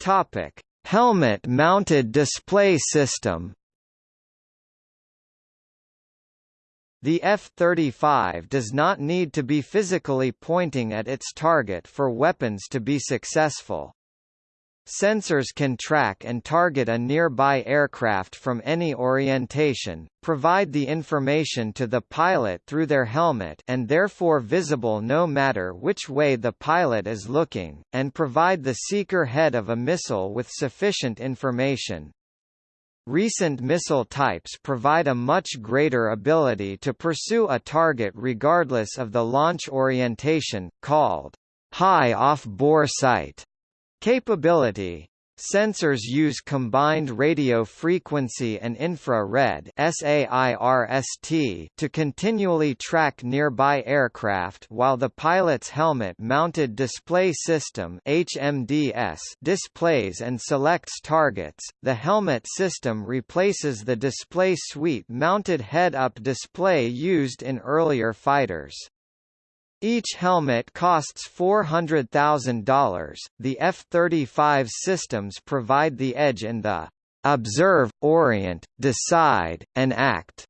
Topic: Helmet-mounted display system. The F-35 does not need to be physically pointing at its target for weapons to be successful. Sensors can track and target a nearby aircraft from any orientation, provide the information to the pilot through their helmet and therefore visible no matter which way the pilot is looking, and provide the seeker head of a missile with sufficient information. Recent missile types provide a much greater ability to pursue a target regardless of the launch orientation, called high off-bore sight capability. Sensors use combined radio frequency and infrared to continually track nearby aircraft while the pilot's helmet-mounted display system HMDS displays and selects targets. The helmet system replaces the display suite-mounted head-up display used in earlier fighters. Each helmet costs $400,000. The F-35 systems provide the edge in the observe, orient, decide, and act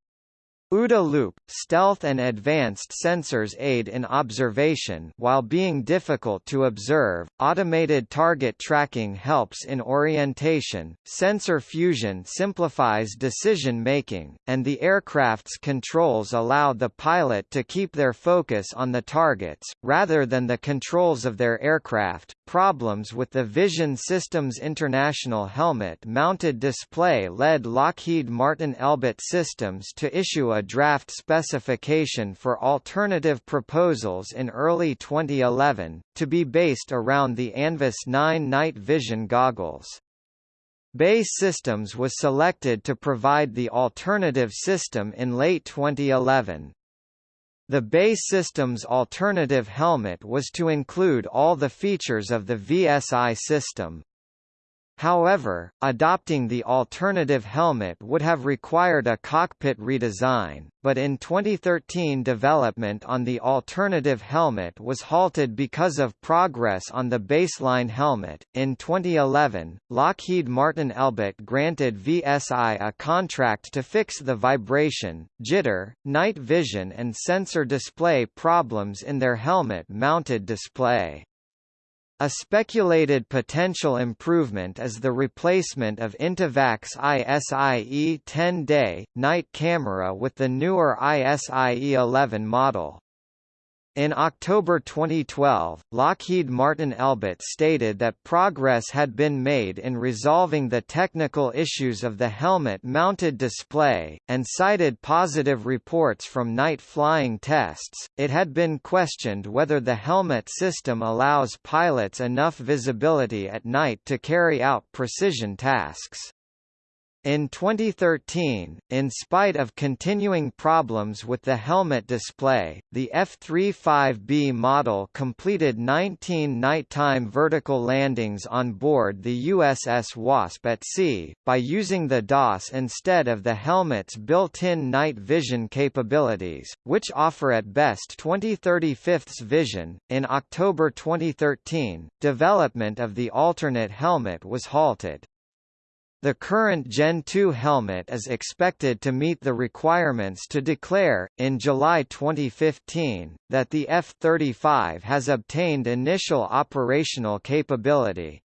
OODA loop, stealth and advanced sensors aid in observation while being difficult to observe, automated target tracking helps in orientation, sensor fusion simplifies decision-making, and the aircraft's controls allow the pilot to keep their focus on the targets, rather than the controls of their aircraft. Problems with the Vision Systems International helmet-mounted display led Lockheed Martin Elbit Systems to issue a draft specification for alternative proposals in early 2011, to be based around the Anvis 9 night vision goggles. BAE Systems was selected to provide the alternative system in late 2011. The BAE Systems alternative helmet was to include all the features of the VSI system, However, adopting the alternative helmet would have required a cockpit redesign, but in 2013 development on the alternative helmet was halted because of progress on the baseline helmet. In 2011, Lockheed Martin Elbit granted VSI a contract to fix the vibration, jitter, night vision and sensor display problems in their helmet-mounted display. A speculated potential improvement is the replacement of Intevac's ISIE 10-day, night camera with the newer ISIE 11 model. In October 2012, Lockheed Martin Elbit stated that progress had been made in resolving the technical issues of the helmet-mounted display, and cited positive reports from night flying tests. It had been questioned whether the helmet system allows pilots enough visibility at night to carry out precision tasks. In 2013, in spite of continuing problems with the helmet display, the F-35B model completed 19 nighttime vertical landings on board the USS Wasp at sea, by using the DAS instead of the helmet's built-in night vision capabilities, which offer at best 20/35 vision. In October 2013, development of the alternate helmet was halted. The current Gen 2 helmet is expected to meet the requirements to declare, in July 2015, that the F-35 has obtained initial operational capability.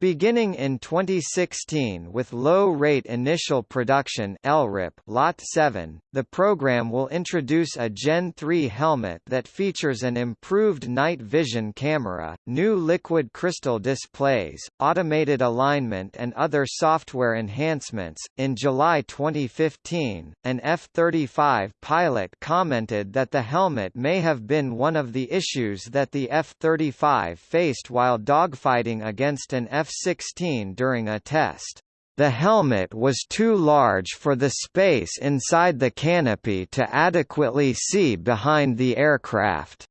Beginning in 2016 with low-rate initial production LRIP Lot 7, the program will introduce a Gen 3 helmet that features an improved night vision camera, new liquid crystal displays, automated alignment and other software enhancements. In July 2015, an F-35 pilot commented that the helmet may have been one of the issues that the F-35 faced while dogfighting against an F F-16 during a test. The helmet was too large for the space inside the canopy to adequately see behind the aircraft.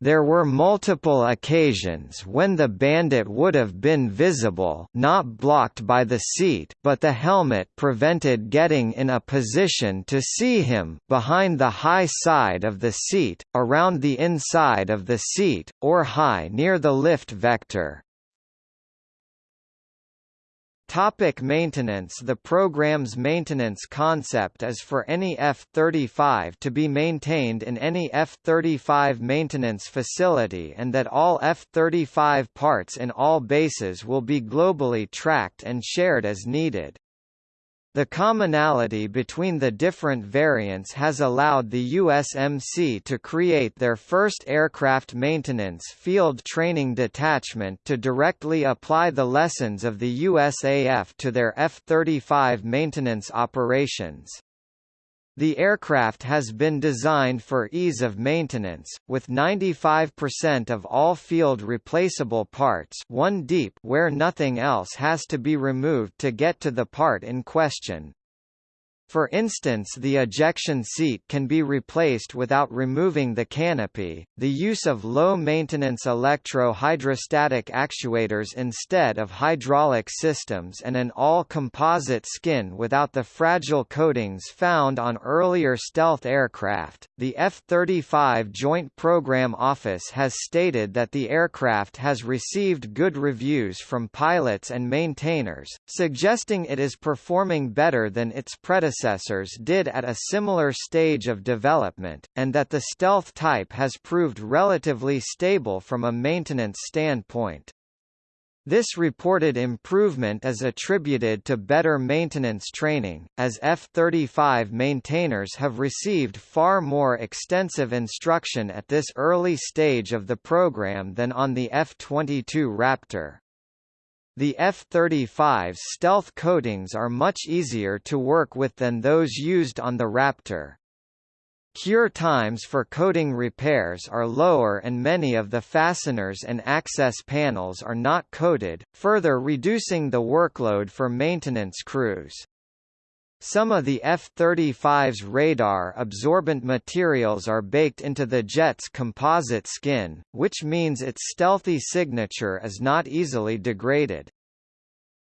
There were multiple occasions when the bandit would have been visible not blocked by the seat but the helmet prevented getting in a position to see him behind the high side of the seat, around the inside of the seat, or high near the lift vector. Topic maintenance The program's maintenance concept is for any F-35 to be maintained in any F-35 maintenance facility and that all F-35 parts in all bases will be globally tracked and shared as needed. The commonality between the different variants has allowed the USMC to create their first aircraft maintenance field training detachment to directly apply the lessons of the USAF to their F-35 maintenance operations. The aircraft has been designed for ease of maintenance, with 95% of all field replaceable parts one deep where nothing else has to be removed to get to the part in question. For instance the ejection seat can be replaced without removing the canopy, the use of low-maintenance electro-hydrostatic actuators instead of hydraulic systems and an all-composite skin without the fragile coatings found on earlier stealth aircraft. The F-35 Joint Program Office has stated that the aircraft has received good reviews from pilots and maintainers, suggesting it is performing better than its predecessor predecessors did at a similar stage of development, and that the stealth type has proved relatively stable from a maintenance standpoint. This reported improvement is attributed to better maintenance training, as F-35 maintainers have received far more extensive instruction at this early stage of the program than on the F-22 Raptor. The F-35's stealth coatings are much easier to work with than those used on the Raptor. Cure times for coating repairs are lower and many of the fasteners and access panels are not coated, further reducing the workload for maintenance crews. Some of the F-35's radar-absorbent materials are baked into the jet's composite skin, which means its stealthy signature is not easily degraded.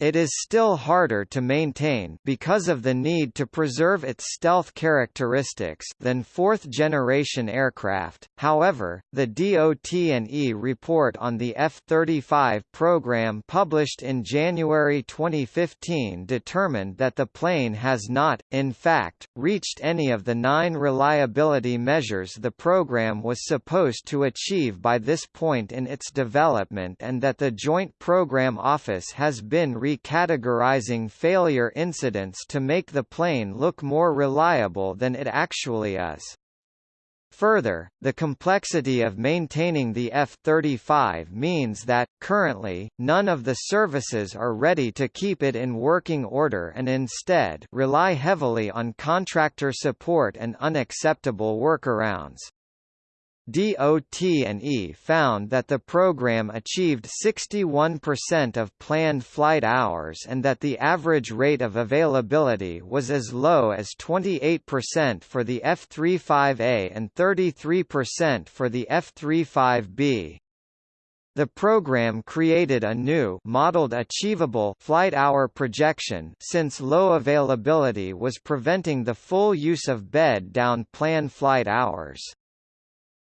It is still harder to maintain because of the need to preserve its stealth characteristics than fourth-generation aircraft. However, the DOT&E report on the F-35 program published in January 2015 determined that the plane has not, in fact, reached any of the nine reliability measures the program was supposed to achieve by this point in its development and that the Joint Program Office has been re recategorizing failure incidents to make the plane look more reliable than it actually is. Further, the complexity of maintaining the F-35 means that, currently, none of the services are ready to keep it in working order and instead rely heavily on contractor support and unacceptable workarounds. DOT&E found that the program achieved 61% of planned flight hours and that the average rate of availability was as low as 28% for the F-35A and 33% for the F-35B. The program created a new modeled achievable flight hour projection since low availability was preventing the full use of bed-down plan flight hours.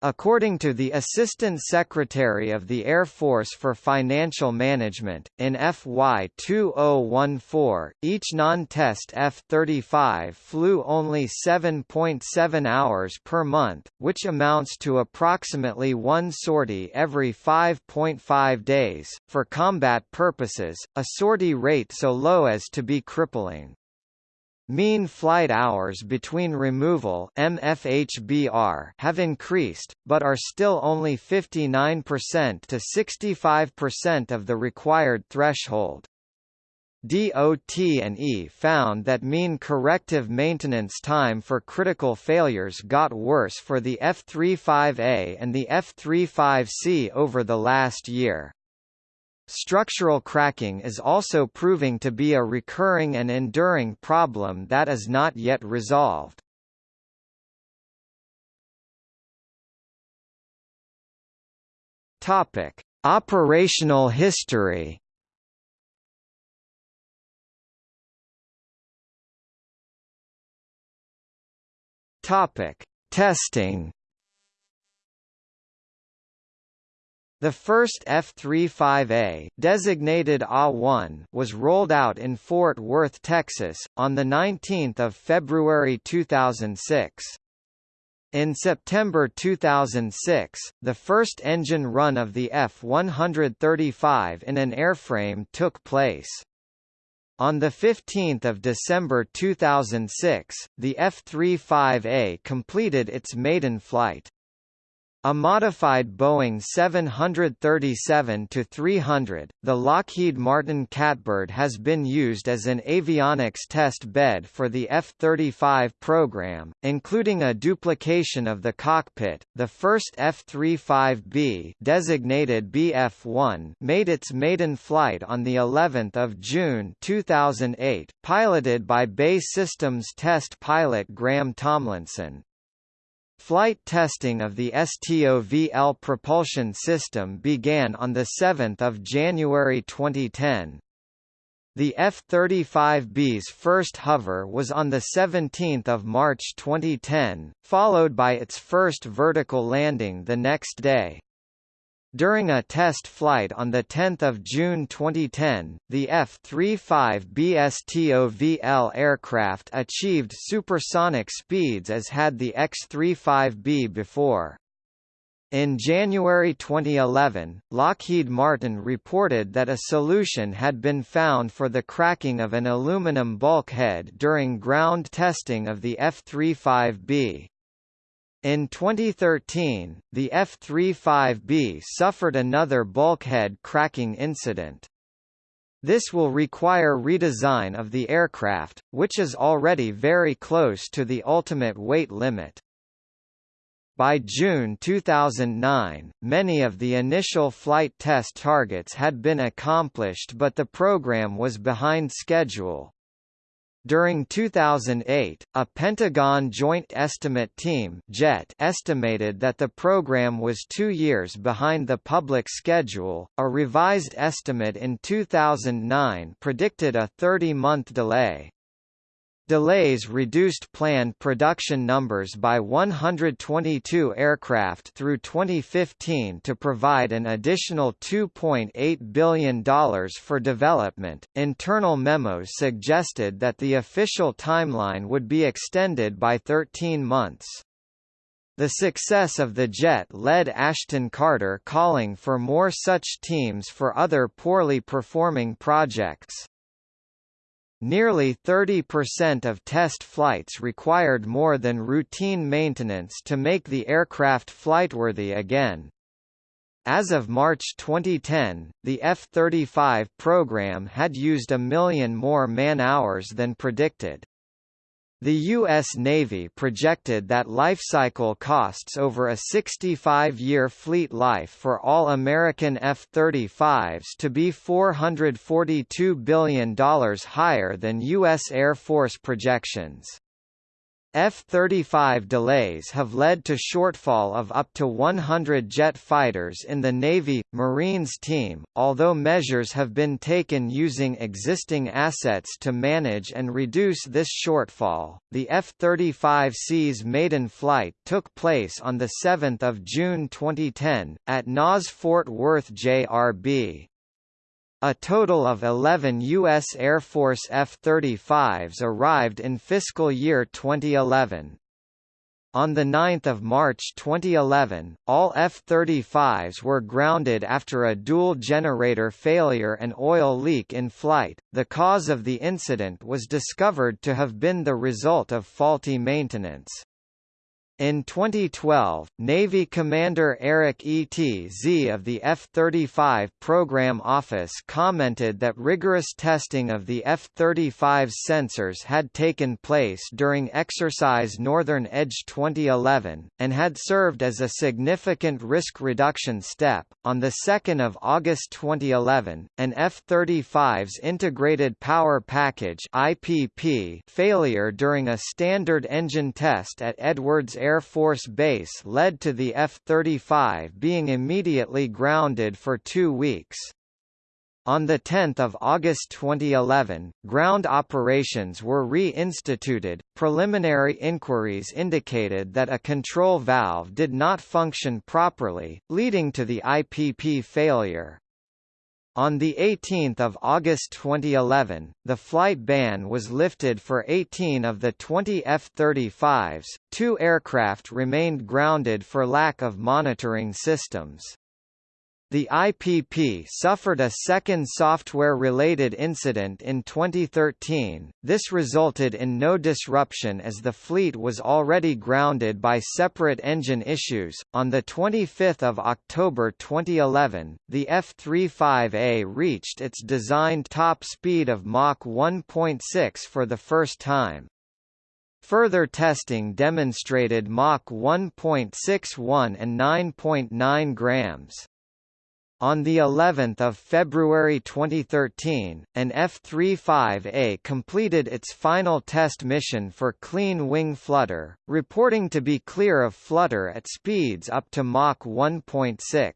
According to the Assistant Secretary of the Air Force for Financial Management, in FY 2014, each non-test F-35 flew only 7.7 hours per month, which amounts to approximately one sortie every 5.5 days. For combat purposes, a sortie rate so low as to be crippling. Mean flight hours between removal MFHBR have increased, but are still only 59% to 65% of the required threshold. DOT&E found that mean corrective maintenance time for critical failures got worse for the F-35A and the F-35C over the last year. Structural cracking is also proving to be a recurring and enduring problem that is not yet resolved. Topic: Operational history. Topic: Testing. The first F-35A, designated A-1, was rolled out in Fort Worth, Texas, on 19 February 2006. In September 2006, the first engine run of the F-135 in an airframe took place. On 15 December 2006, the F-35A completed its maiden flight. A modified Boeing 737-300, the Lockheed Martin Catbird has been used as an avionics test bed for the F-35 program, including a duplication of the cockpit. The first F-35B, designated BF-1, made its maiden flight on the 11th of June 2008, piloted by BAE Systems test pilot Graham Tomlinson. Flight testing of the STOVL propulsion system began on 7 January 2010. The F-35B's first hover was on 17 March 2010, followed by its first vertical landing the next day. During a test flight on 10 June 2010, the F-35B STOVL aircraft achieved supersonic speeds as had the X-35B before. In January 2011, Lockheed Martin reported that a solution had been found for the cracking of an aluminum bulkhead during ground testing of the F-35B. In 2013, the F-35B suffered another bulkhead cracking incident. This will require redesign of the aircraft, which is already very close to the ultimate weight limit. By June 2009, many of the initial flight test targets had been accomplished but the program was behind schedule. During 2008, a Pentagon Joint Estimate Team JET estimated that the program was two years behind the public schedule. A revised estimate in 2009 predicted a 30-month delay. Delays reduced planned production numbers by 122 aircraft through 2015 to provide an additional $2.8 billion for development. Internal memos suggested that the official timeline would be extended by 13 months. The success of the jet led Ashton Carter calling for more such teams for other poorly performing projects. Nearly 30% of test flights required more than routine maintenance to make the aircraft flightworthy again. As of March 2010, the F-35 program had used a million more man-hours than predicted. The U.S. Navy projected that lifecycle costs over a 65-year fleet life for all American F-35s to be $442 billion higher than U.S. Air Force projections. F-35 delays have led to shortfall of up to 100 jet fighters in the Navy, Marines team, although measures have been taken using existing assets to manage and reduce this shortfall. The F-35C's maiden flight took place on 7 June 2010, at NAS Fort Worth JRB. A total of 11 U.S. Air Force F-35s arrived in fiscal year 2011. On 9 March 2011, all F-35s were grounded after a dual-generator failure and oil leak in flight. The cause of the incident was discovered to have been the result of faulty maintenance. In 2012, Navy Commander Eric E. T. Z of the F-35 Program Office commented that rigorous testing of the F-35's sensors had taken place during Exercise Northern Edge 2011, and had served as a significant risk reduction step. On 2 August 2011, an F-35's Integrated Power Package IPP failure during a standard engine test at Edwards Air Force Base led to the F-35 being immediately grounded for two weeks. On 10 August 2011, ground operations were re-instituted. Preliminary inquiries indicated that a control valve did not function properly, leading to the IPP failure. On 18 August 2011, the flight ban was lifted for 18 of the 20 F-35s, two aircraft remained grounded for lack of monitoring systems. The IPP suffered a second software-related incident in 2013. This resulted in no disruption as the fleet was already grounded by separate engine issues. On the 25th of October 2011, the F-35A reached its designed top speed of Mach 1.6 for the first time. Further testing demonstrated Mach 1.61 and 9.9 grams. On the 11th of February 2013, an F-35A completed its final test mission for clean wing flutter, reporting to be clear of flutter at speeds up to Mach 1.6.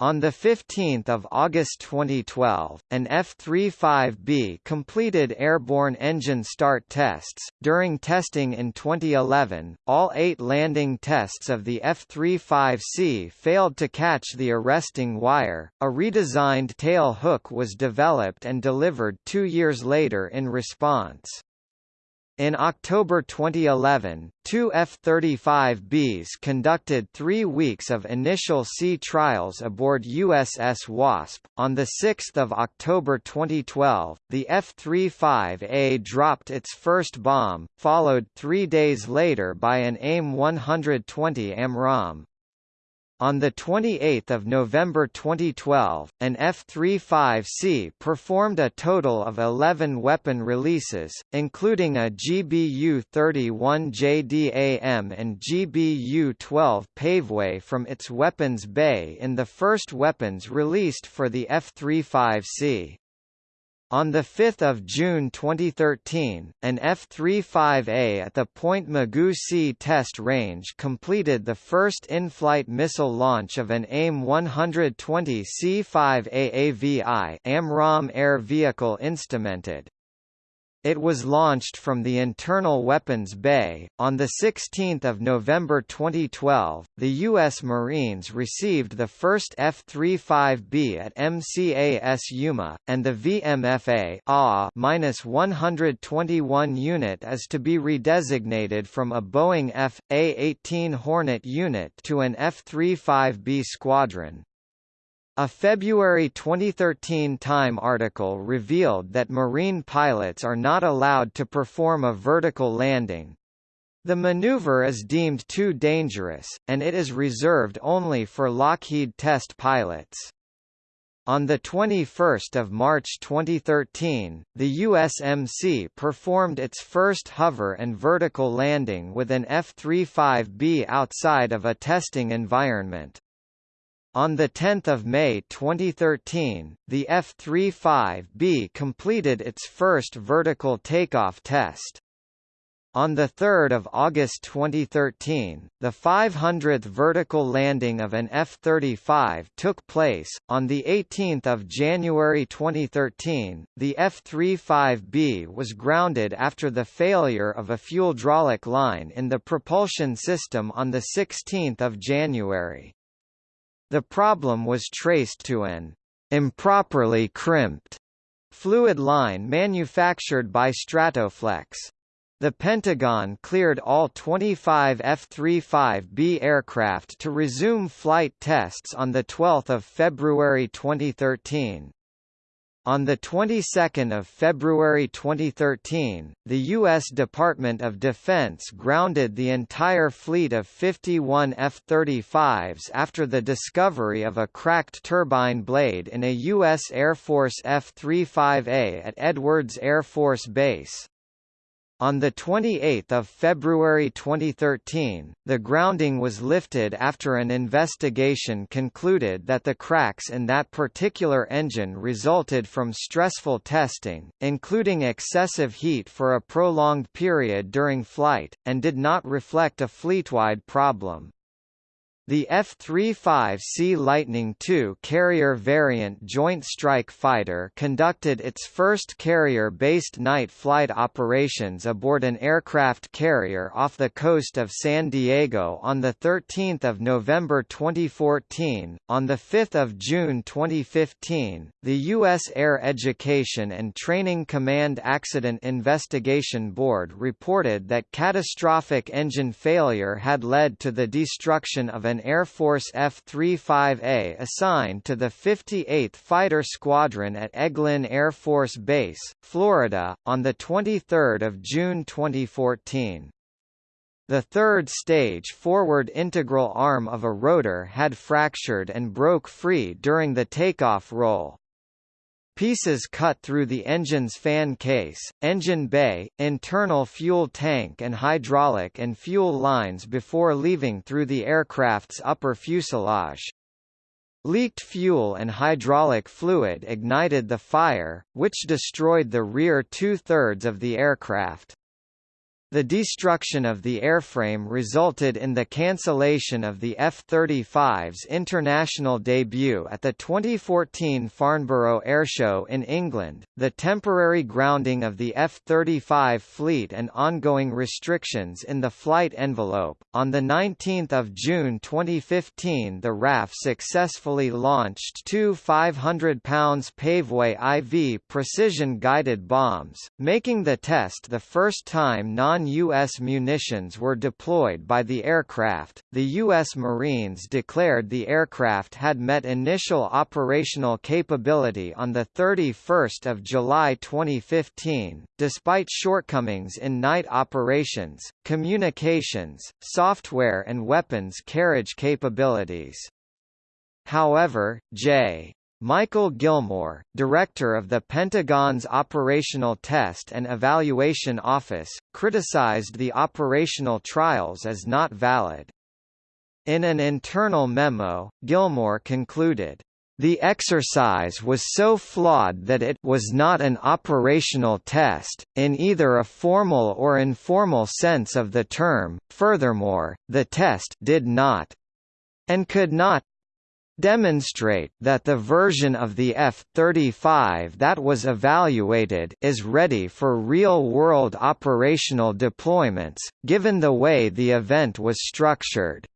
On 15 August 2012, an F-35B completed airborne engine start tests. During testing in 2011, all eight landing tests of the F-35C failed to catch the arresting wire. A redesigned tail hook was developed and delivered two years later in response. In October 2011, two F-35Bs conducted three weeks of initial sea trials aboard USS Wasp. On 6 October 2012, the F-35A dropped its first bomb, followed three days later by an AIM-120 AMRAAM. On 28 November 2012, an F-35C performed a total of 11 weapon releases, including a GBU-31 JDAM and GBU-12 Paveway from its weapons bay in the first weapons released for the F-35C. On 5 June 2013, an F-35A at the Point Mugu Sea Test Range completed the first in-flight missile launch of an AIM-120 C-5 AAVI AMRAAM air vehicle instrumented. It was launched from the internal weapons bay. On the 16th of November 2012, the U.S. Marines received the first F-35B at MCAS Yuma, and the VMFA A-121 unit is to be redesignated from a Boeing F.A-18 Hornet unit to an F-35B squadron. A February 2013 Time article revealed that Marine pilots are not allowed to perform a vertical landing. The maneuver is deemed too dangerous, and it is reserved only for Lockheed test pilots. On 21 March 2013, the USMC performed its first hover and vertical landing with an F-35B outside of a testing environment. On 10 May 2013, the F-35B completed its first vertical takeoff test. On 3 August 2013, the 500th vertical landing of an F-35 took place. On 18 January 2013, the F-35B was grounded after the failure of a fuel hydraulic line in the propulsion system on 16 January. The problem was traced to an improperly crimped fluid line manufactured by Stratoflex. The Pentagon cleared all 25 F-35B aircraft to resume flight tests on 12 February 2013. On the 22nd of February 2013, the U.S. Department of Defense grounded the entire fleet of 51 F-35s after the discovery of a cracked turbine blade in a U.S. Air Force F-35A at Edwards Air Force Base. On 28 February 2013, the grounding was lifted after an investigation concluded that the cracks in that particular engine resulted from stressful testing, including excessive heat for a prolonged period during flight, and did not reflect a fleet-wide problem. The F-35C Lightning II carrier variant Joint Strike Fighter conducted its first carrier-based night flight operations aboard an aircraft carrier off the coast of San Diego on 13 November 2014. On 5 June 2015, the U.S. Air Education and Training Command Accident Investigation Board reported that catastrophic engine failure had led to the destruction of an an Air Force F-35A assigned to the 58th Fighter Squadron at Eglin Air Force Base, Florida, on 23 June 2014. The third stage forward integral arm of a rotor had fractured and broke free during the takeoff roll. Pieces cut through the engine's fan case, engine bay, internal fuel tank and hydraulic and fuel lines before leaving through the aircraft's upper fuselage. Leaked fuel and hydraulic fluid ignited the fire, which destroyed the rear two-thirds of the aircraft. The destruction of the airframe resulted in the cancellation of the F-35's international debut at the 2014 Farnborough Airshow in England, the temporary grounding of the F-35 fleet and ongoing restrictions in the flight envelope. On 19 June 2015 the RAF successfully launched two 500 pounds Paveway IV precision-guided bombs, making the test the first time non non-U.S. munitions were deployed by the aircraft. The U.S. Marines declared the aircraft had met initial operational capability on 31 July 2015, despite shortcomings in night operations, communications, software and weapons carriage capabilities. However, J. Michael Gilmore, director of the Pentagon's Operational Test and Evaluation Office, criticized the operational trials as not valid. In an internal memo, Gilmore concluded, the exercise was so flawed that it was not an operational test, in either a formal or informal sense of the term. Furthermore, the test did not and could not demonstrate that the version of the F-35 that was evaluated is ready for real-world operational deployments, given the way the event was structured.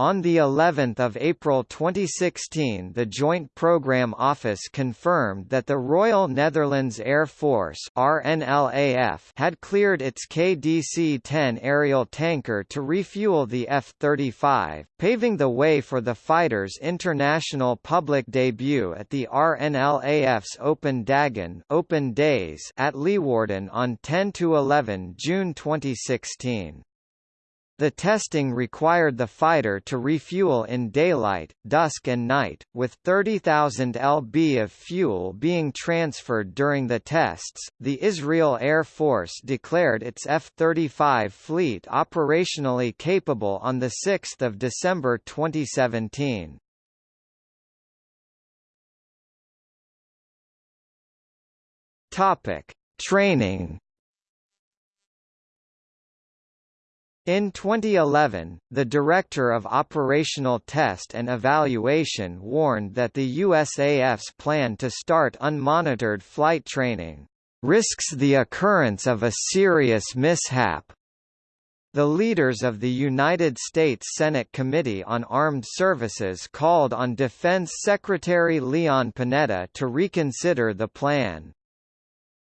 On the 11th of April 2016, the Joint Program Office confirmed that the Royal Netherlands Air Force (RNLAF) had cleared its KDC-10 aerial tanker to refuel the F-35, paving the way for the fighter's international public debut at the RNLAF's Open Dagen Open Days at Leeuwarden on 10 to 11 June 2016. The testing required the fighter to refuel in daylight, dusk and night, with 30,000 lb of fuel being transferred during the tests. The Israel Air Force declared its F-35 fleet operationally capable on the 6th of December 2017. Topic: Training In 2011, the Director of Operational Test and Evaluation warned that the USAF's plan to start unmonitored flight training risks the occurrence of a serious mishap. The leaders of the United States Senate Committee on Armed Services called on Defense Secretary Leon Panetta to reconsider the plan.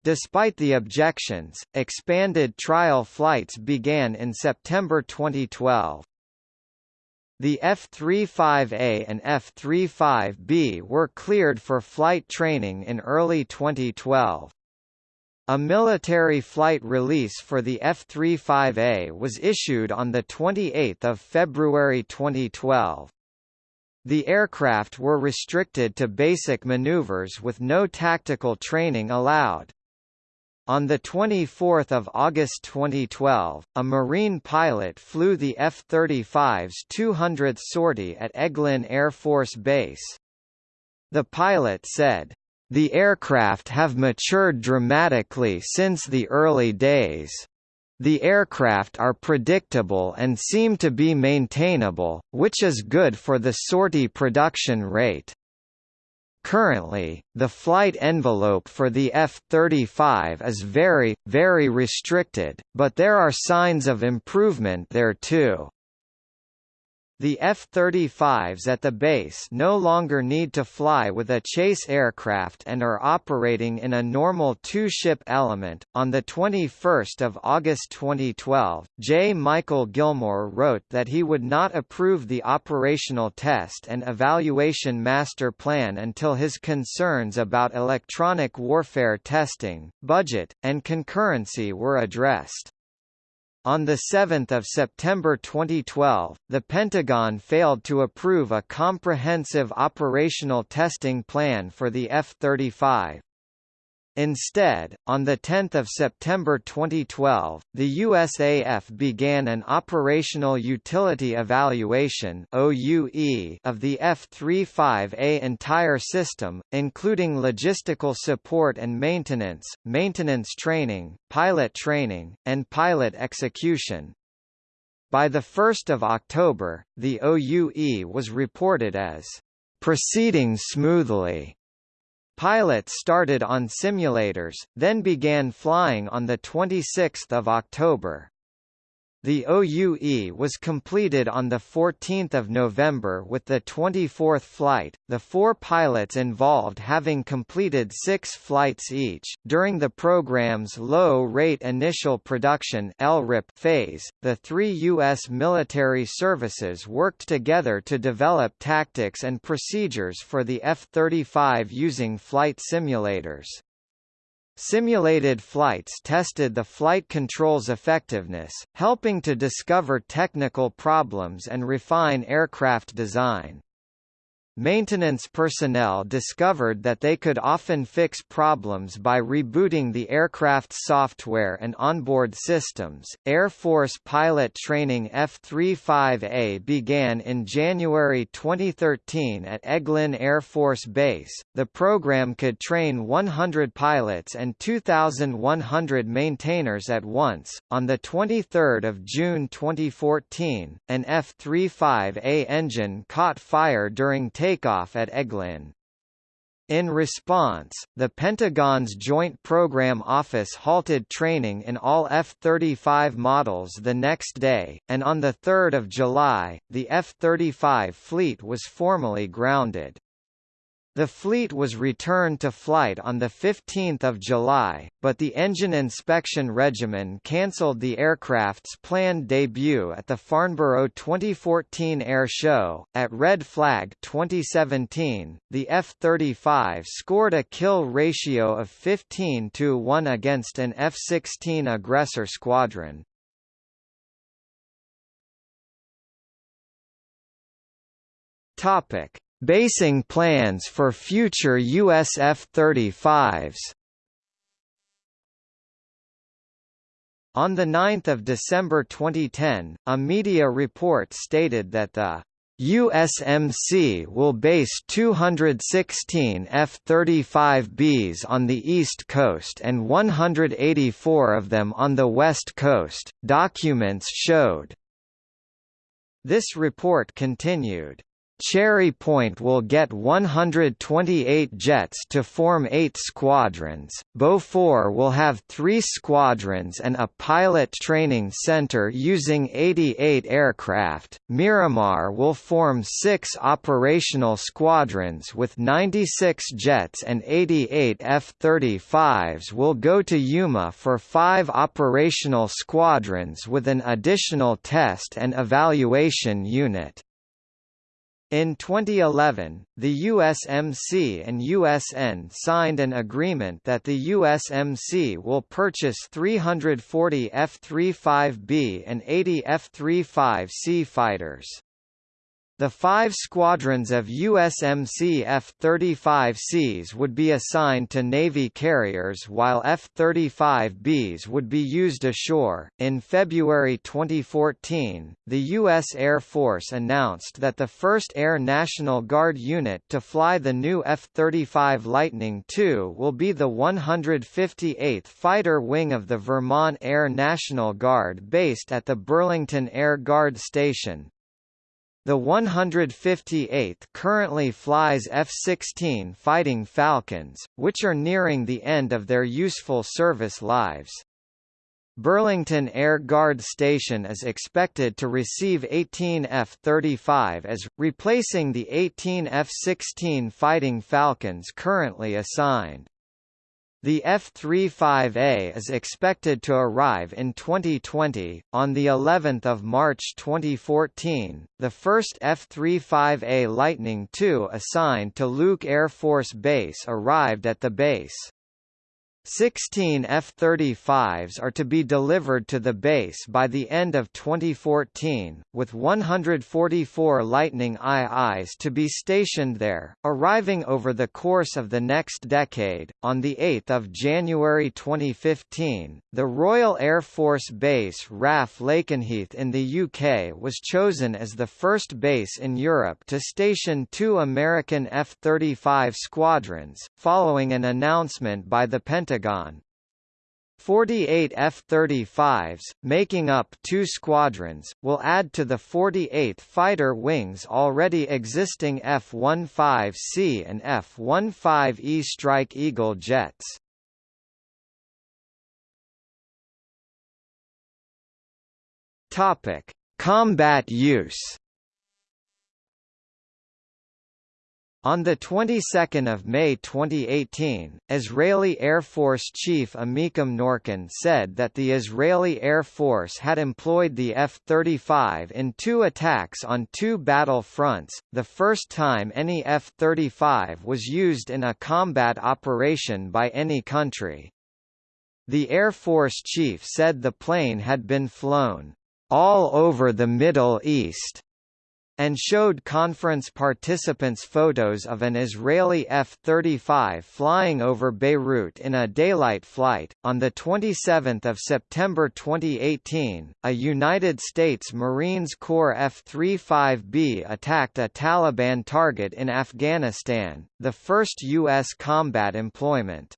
Despite the objections, expanded trial flights began in September 2012. The F-35A and F-35B were cleared for flight training in early 2012. A military flight release for the F-35A was issued on 28 February 2012. The aircraft were restricted to basic maneuvers with no tactical training allowed. On 24 August 2012, a Marine pilot flew the F-35's 200th sortie at Eglin Air Force Base. The pilot said, "...the aircraft have matured dramatically since the early days. The aircraft are predictable and seem to be maintainable, which is good for the sortie production rate." Currently, the flight envelope for the F-35 is very, very restricted, but there are signs of improvement there too. The F-35s at the base no longer need to fly with a chase aircraft and are operating in a normal two-ship element. On the 21st of August 2012, J. Michael Gilmore wrote that he would not approve the operational test and evaluation master plan until his concerns about electronic warfare testing, budget, and concurrency were addressed. On 7 September 2012, the Pentagon failed to approve a comprehensive operational testing plan for the F-35. Instead, on 10 September 2012, the USAF began an Operational Utility Evaluation of the F-35A entire system, including logistical support and maintenance, maintenance training, pilot training, and pilot execution. By 1 October, the OUE was reported as proceeding smoothly Pilots started on simulators, then began flying on 26 October. The OUE was completed on 14 November with the 24th flight, the four pilots involved having completed six flights each. During the program's low-rate initial production phase, the three U.S. military services worked together to develop tactics and procedures for the F-35 using flight simulators. Simulated flights tested the flight control's effectiveness, helping to discover technical problems and refine aircraft design. Maintenance personnel discovered that they could often fix problems by rebooting the aircraft's software and onboard systems. Air Force pilot training F-35A began in January 2013 at Eglin Air Force Base. The program could train 100 pilots and 2,100 maintainers at once. On the 23rd of June 2014, an F-35A engine caught fire during takeoff at Eglin. In response, the Pentagon's Joint Program Office halted training in all F-35 models the next day, and on 3 July, the F-35 fleet was formally grounded. The fleet was returned to flight on 15 July, but the Engine Inspection Regimen cancelled the aircraft's planned debut at the Farnborough 2014 Air Show. At Red Flag 2017, the F-35 scored a kill ratio of 15 to 1 against an F-16 aggressor squadron. Topic Basing plans for future US F-35s On 9 December 2010, a media report stated that the USMC will base 216 F-35Bs on the East Coast and 184 of them on the West Coast, documents showed. This report continued. Cherry Point will get 128 jets to form eight squadrons, Beaufort will have three squadrons and a pilot training center using 88 aircraft, Miramar will form six operational squadrons with 96 jets and 88 F-35s will go to Yuma for five operational squadrons with an additional test and evaluation unit. In 2011, the USMC and USN signed an agreement that the USMC will purchase 340 F-35B and 80 F-35C fighters. The five squadrons of USMC F-35Cs would be assigned to Navy carriers while F-35Bs would be used ashore. In February 2014, the U.S. Air Force announced that the first Air National Guard unit to fly the new F-35 Lightning II will be the 158th Fighter Wing of the Vermont Air National Guard based at the Burlington Air Guard Station, the 158th currently flies F-16 Fighting Falcons, which are nearing the end of their useful service lives. Burlington Air Guard Station is expected to receive 18 F-35 as, replacing the 18 F-16 Fighting Falcons currently assigned. The F-35A is expected to arrive in 2020. On the 11th of March 2014, the first F-35A Lightning II assigned to Luke Air Force Base arrived at the base. 16 F-35s are to be delivered to the base by the end of 2014, with 144 Lightning IIs to be stationed there, arriving over the course of the next decade. On the 8th of January 2015, the Royal Air Force Base RAF Lakenheath in the UK was chosen as the first base in Europe to station two American F-35 squadrons, following an announcement by the Pentagon Pentagon. 48 F-35s, making up two squadrons, will add to the 48 fighter wings already existing F-15C and F-15E Strike Eagle jets. Combat use. On the 22nd of May 2018, Israeli Air Force Chief Amikam Norkin said that the Israeli Air Force had employed the F-35 in two attacks on two battle fronts, the first time any F-35 was used in a combat operation by any country. The Air Force chief said the plane had been flown all over the Middle East and showed conference participants photos of an Israeli F-35 flying over Beirut in a daylight flight. On the 27th of September 2018, a United States Marines Corps F-35B attacked a Taliban target in Afghanistan, the first U.S. combat employment.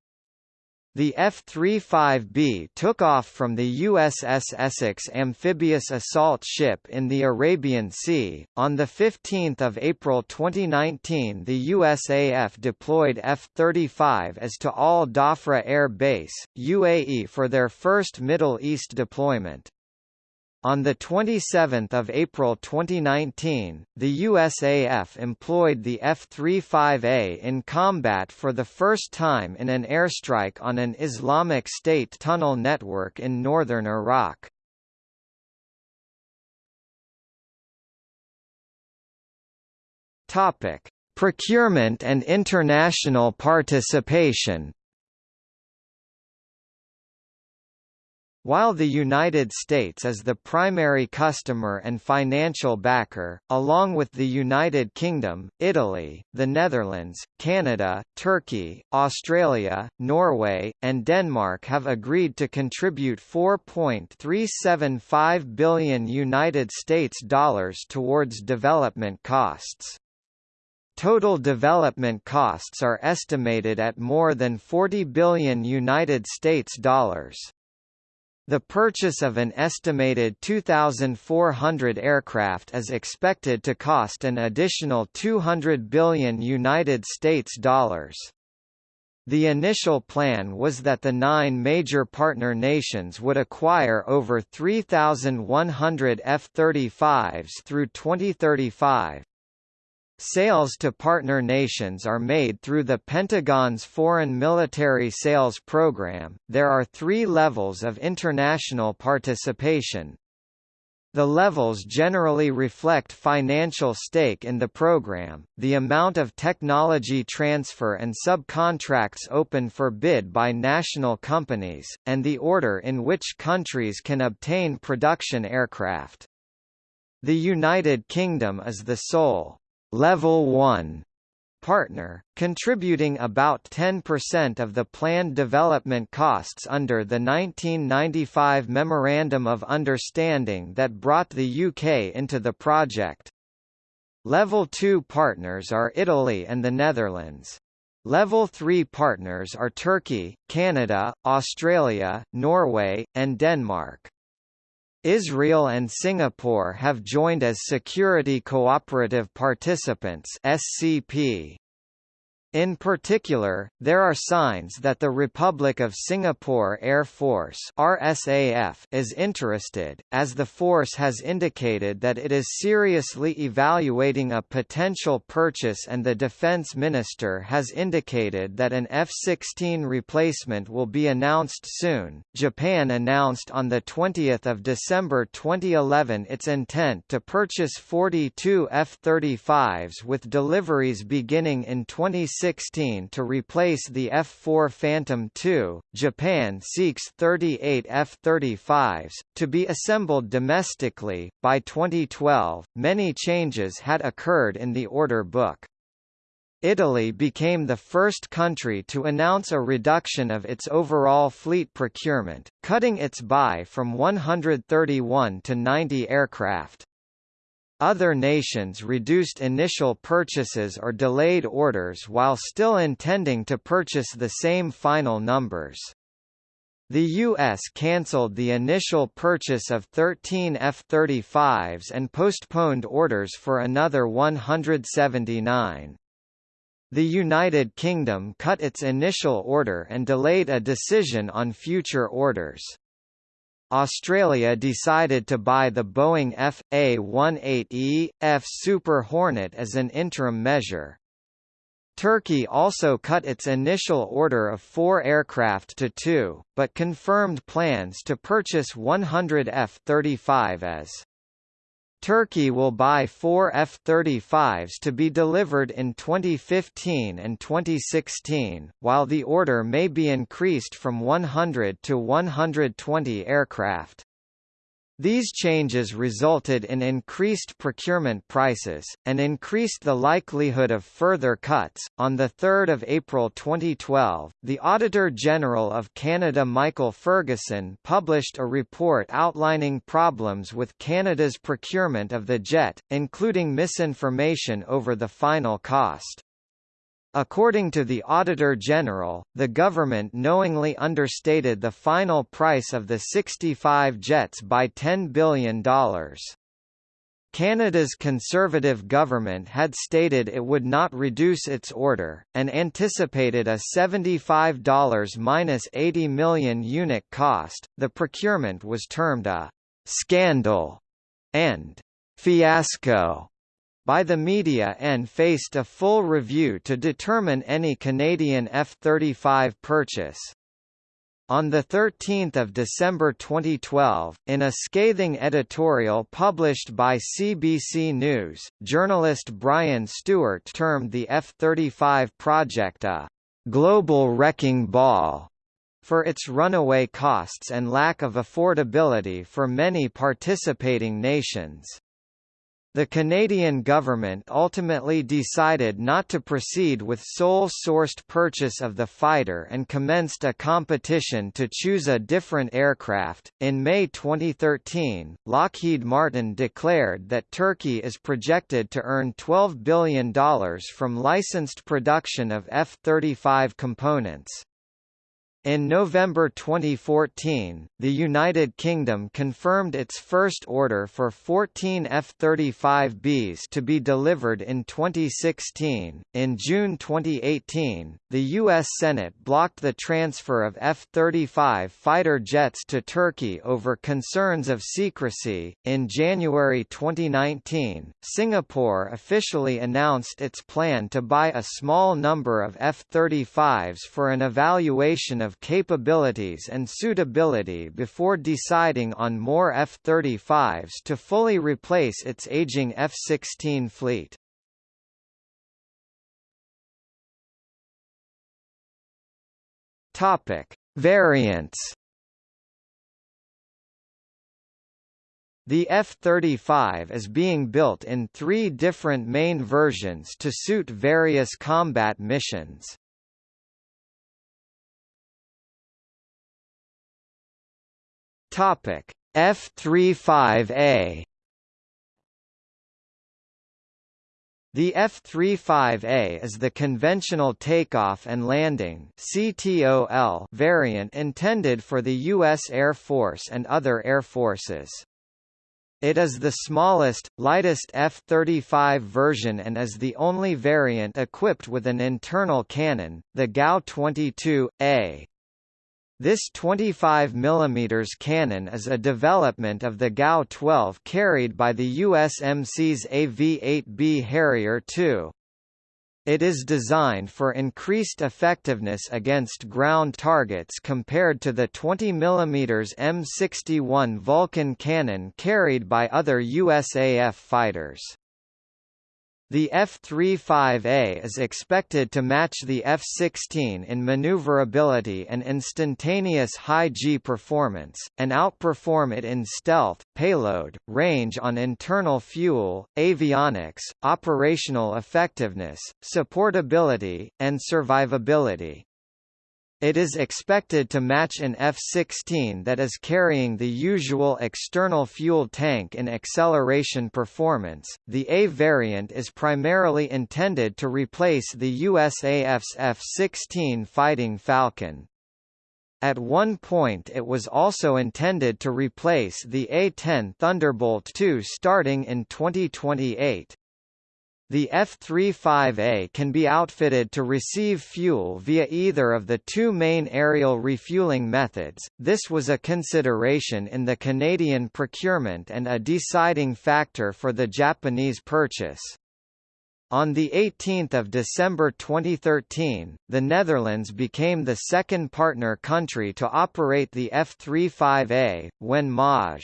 The F-35B took off from the USS Essex amphibious assault ship in the Arabian Sea. On 15 April 2019 the USAF deployed F-35 as to Al Dhafra Air Base, UAE for their first Middle East deployment. On 27 April 2019, the USAF employed the F-35A in combat for the first time in an airstrike on an Islamic State tunnel network in northern Iraq. Procurement and international participation While the United States is the primary customer and financial backer, along with the United Kingdom, Italy, the Netherlands, Canada, Turkey, Australia, Norway, and Denmark have agreed to contribute 4.375 billion United States dollars towards development costs. Total development costs are estimated at more than 40 billion United States dollars. The purchase of an estimated 2,400 aircraft is expected to cost an additional 200 billion United States dollars. The initial plan was that the nine major partner nations would acquire over 3,100 F-35s through 2035, Sales to partner nations are made through the Pentagon's Foreign Military Sales Program. There are three levels of international participation. The levels generally reflect financial stake in the program, the amount of technology transfer and subcontracts open for bid by national companies, and the order in which countries can obtain production aircraft. The United Kingdom is the sole Level 1 partner, contributing about 10% of the planned development costs under the 1995 Memorandum of Understanding that brought the UK into the project. Level 2 partners are Italy and the Netherlands. Level 3 partners are Turkey, Canada, Australia, Norway, and Denmark. Israel and Singapore have joined as Security Cooperative Participants SCP. In particular, there are signs that the Republic of Singapore Air Force RSAF is interested, as the force has indicated that it is seriously evaluating a potential purchase and the Defence Minister has indicated that an F-16 replacement will be announced soon. Japan announced on 20 December 2011 its intent to purchase 42 F-35s with deliveries beginning in 2016 16 to replace the F-4 Phantom II. Japan seeks 38 F-35s to be assembled domestically. By 2012, many changes had occurred in the order book. Italy became the first country to announce a reduction of its overall fleet procurement, cutting its buy from 131 to 90 aircraft. Other nations reduced initial purchases or delayed orders while still intending to purchase the same final numbers. The U.S. cancelled the initial purchase of 13 F-35s and postponed orders for another 179. The United Kingdom cut its initial order and delayed a decision on future orders. Australia decided to buy the Boeing F.A-18E, F Super Hornet as an interim measure. Turkey also cut its initial order of four aircraft to two, but confirmed plans to purchase 100 F-35 as Turkey will buy four F-35s to be delivered in 2015 and 2016, while the order may be increased from 100 to 120 aircraft. These changes resulted in increased procurement prices, and increased the likelihood of further cuts. On 3 April 2012, the Auditor General of Canada Michael Ferguson published a report outlining problems with Canada's procurement of the jet, including misinformation over the final cost. According to the Auditor General, the government knowingly understated the final price of the 65 jets by $10 billion. Canada's Conservative government had stated it would not reduce its order, and anticipated a $75 minus 80 million unit cost. The procurement was termed a scandal and fiasco by the media and faced a full review to determine any Canadian F-35 purchase. On 13 December 2012, in a scathing editorial published by CBC News, journalist Brian Stewart termed the F-35 project a «global wrecking ball» for its runaway costs and lack of affordability for many participating nations. The Canadian government ultimately decided not to proceed with sole-sourced purchase of the fighter and commenced a competition to choose a different aircraft. In May 2013, Lockheed Martin declared that Turkey is projected to earn $12 billion from licensed production of F-35 components. In November 2014, the United Kingdom confirmed its first order for 14 F-35Bs to be delivered in 2016. In June 2018, the U.S. Senate blocked the transfer of F-35 fighter jets to Turkey over concerns of secrecy. In January 2019, Singapore officially announced its plan to buy a small number of F-35s for an evaluation of of capabilities and suitability before deciding on more F-35s to fully replace its aging F-16 fleet. Topic: Variants. The F-35 is being built in three different main versions to suit various combat missions. Topic F-35A The F-35A is the conventional takeoff and landing (CTOL) variant intended for the U.S. Air Force and other air forces. It is the smallest, lightest F-35 version and is the only variant equipped with an internal cannon, the GAU-22A. This 25 mm cannon is a development of the GAU-12 carried by the USMC's AV-8B Harrier II. It is designed for increased effectiveness against ground targets compared to the 20 mm M61 Vulcan cannon carried by other USAF fighters. The F-35A is expected to match the F-16 in maneuverability and instantaneous high-G performance, and outperform it in stealth, payload, range on internal fuel, avionics, operational effectiveness, supportability, and survivability. It is expected to match an F-16 that is carrying the usual external fuel tank in acceleration performance. The A variant is primarily intended to replace the USAF's F-16 Fighting Falcon. At one point it was also intended to replace the A-10 Thunderbolt II starting in 2028. The F-35A can be outfitted to receive fuel via either of the two main aerial refueling methods. This was a consideration in the Canadian procurement and a deciding factor for the Japanese purchase. On 18 December 2013, the Netherlands became the second partner country to operate the F-35A, when Maj.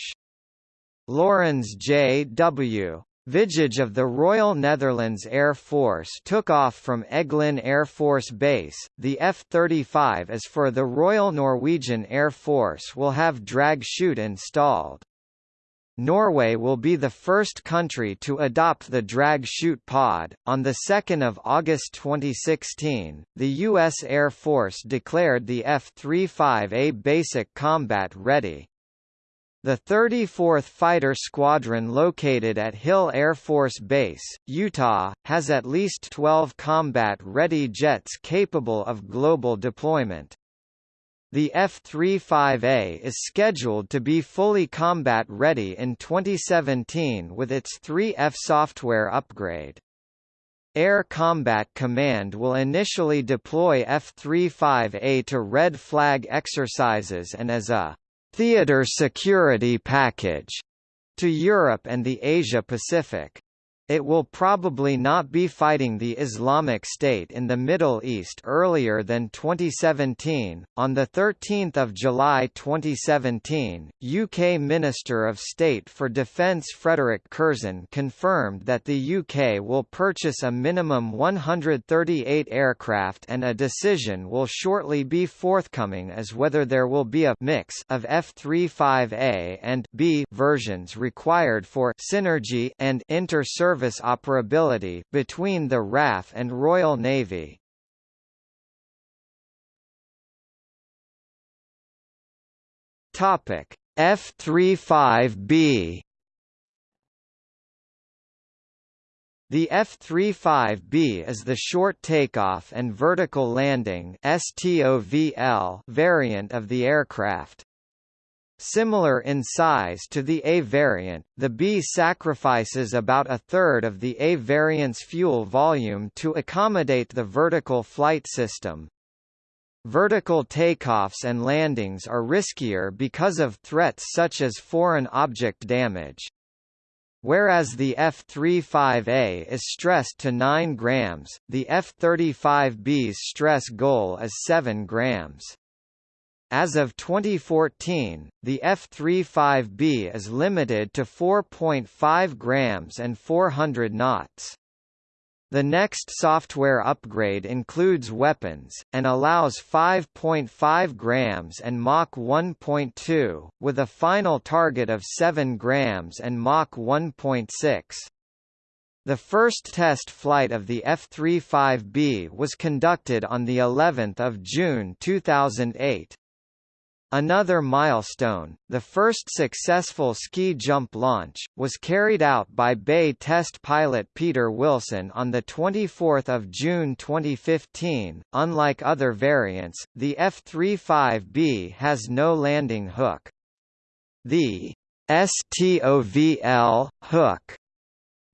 Laurens J.W. Vijge of the Royal Netherlands Air Force took off from Eglin Air Force Base. The F-35 as for the Royal Norwegian Air Force will have drag chute installed. Norway will be the first country to adopt the drag chute pod. On the 2nd of August 2016, the U.S. Air Force declared the F-35A basic combat ready. The 34th Fighter Squadron located at Hill Air Force Base, Utah, has at least 12 combat-ready jets capable of global deployment. The F-35A is scheduled to be fully combat-ready in 2017 with its 3F software upgrade. Air Combat Command will initially deploy F-35A to red flag exercises and as a theater security package to Europe and the Asia-Pacific. It will probably not be fighting the Islamic State in the Middle East earlier than 2017. On the 13th of July 2017, UK Minister of State for Defence Frederick Curzon confirmed that the UK will purchase a minimum 138 aircraft and a decision will shortly be forthcoming as whether there will be a mix of F-35A and B versions required for synergy and inter-service service operability, between the RAF and Royal Navy. Topic F-35B The F-35B is the short takeoff and vertical landing STOVL variant of the aircraft. Similar in size to the A variant, the B sacrifices about a third of the A variant's fuel volume to accommodate the vertical flight system. Vertical takeoffs and landings are riskier because of threats such as foreign object damage. Whereas the F-35A is stressed to 9 grams, the F-35B's stress goal is 7 grams. As of 2014, the F-35B is limited to 4.5 grams and 400 knots. The next software upgrade includes weapons, and allows 5.5 grams and Mach 1.2, with a final target of 7 grams and Mach 1.6. The first test flight of the F-35B was conducted on the 11th of June 2008. Another milestone, the first successful ski jump launch, was carried out by BAE test pilot Peter Wilson on 24 June 2015. Unlike other variants, the F-35B has no landing hook. The STOVL hook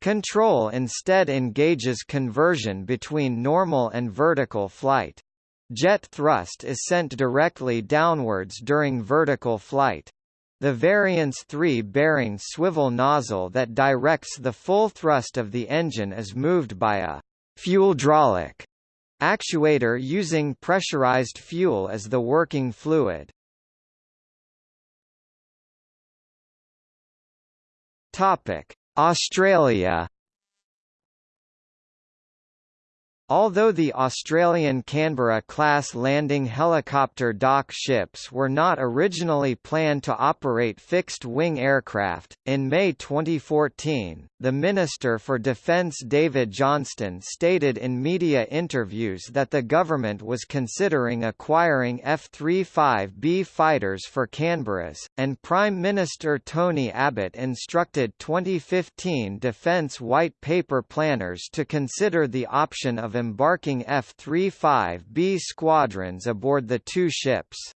control instead engages conversion between normal and vertical flight. Jet thrust is sent directly downwards during vertical flight. The variance 3 bearing swivel nozzle that directs the full thrust of the engine is moved by a fuel fueldraulic actuator using pressurized fuel as the working fluid. Topic: Australia Although the Australian Canberra-class landing helicopter dock ships were not originally planned to operate fixed-wing aircraft, in May 2014, the Minister for Defence David Johnston stated in media interviews that the government was considering acquiring F-35B fighters for Canberras, and Prime Minister Tony Abbott instructed 2015 Defence White Paper planners to consider the option of embarking F-35B squadrons aboard the two ships.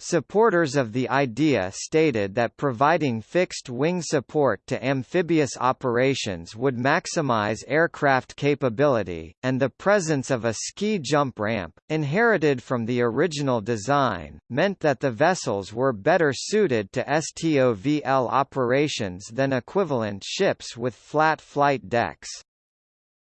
Supporters of the idea stated that providing fixed-wing support to amphibious operations would maximize aircraft capability, and the presence of a ski jump ramp, inherited from the original design, meant that the vessels were better suited to STOVL operations than equivalent ships with flat flight decks.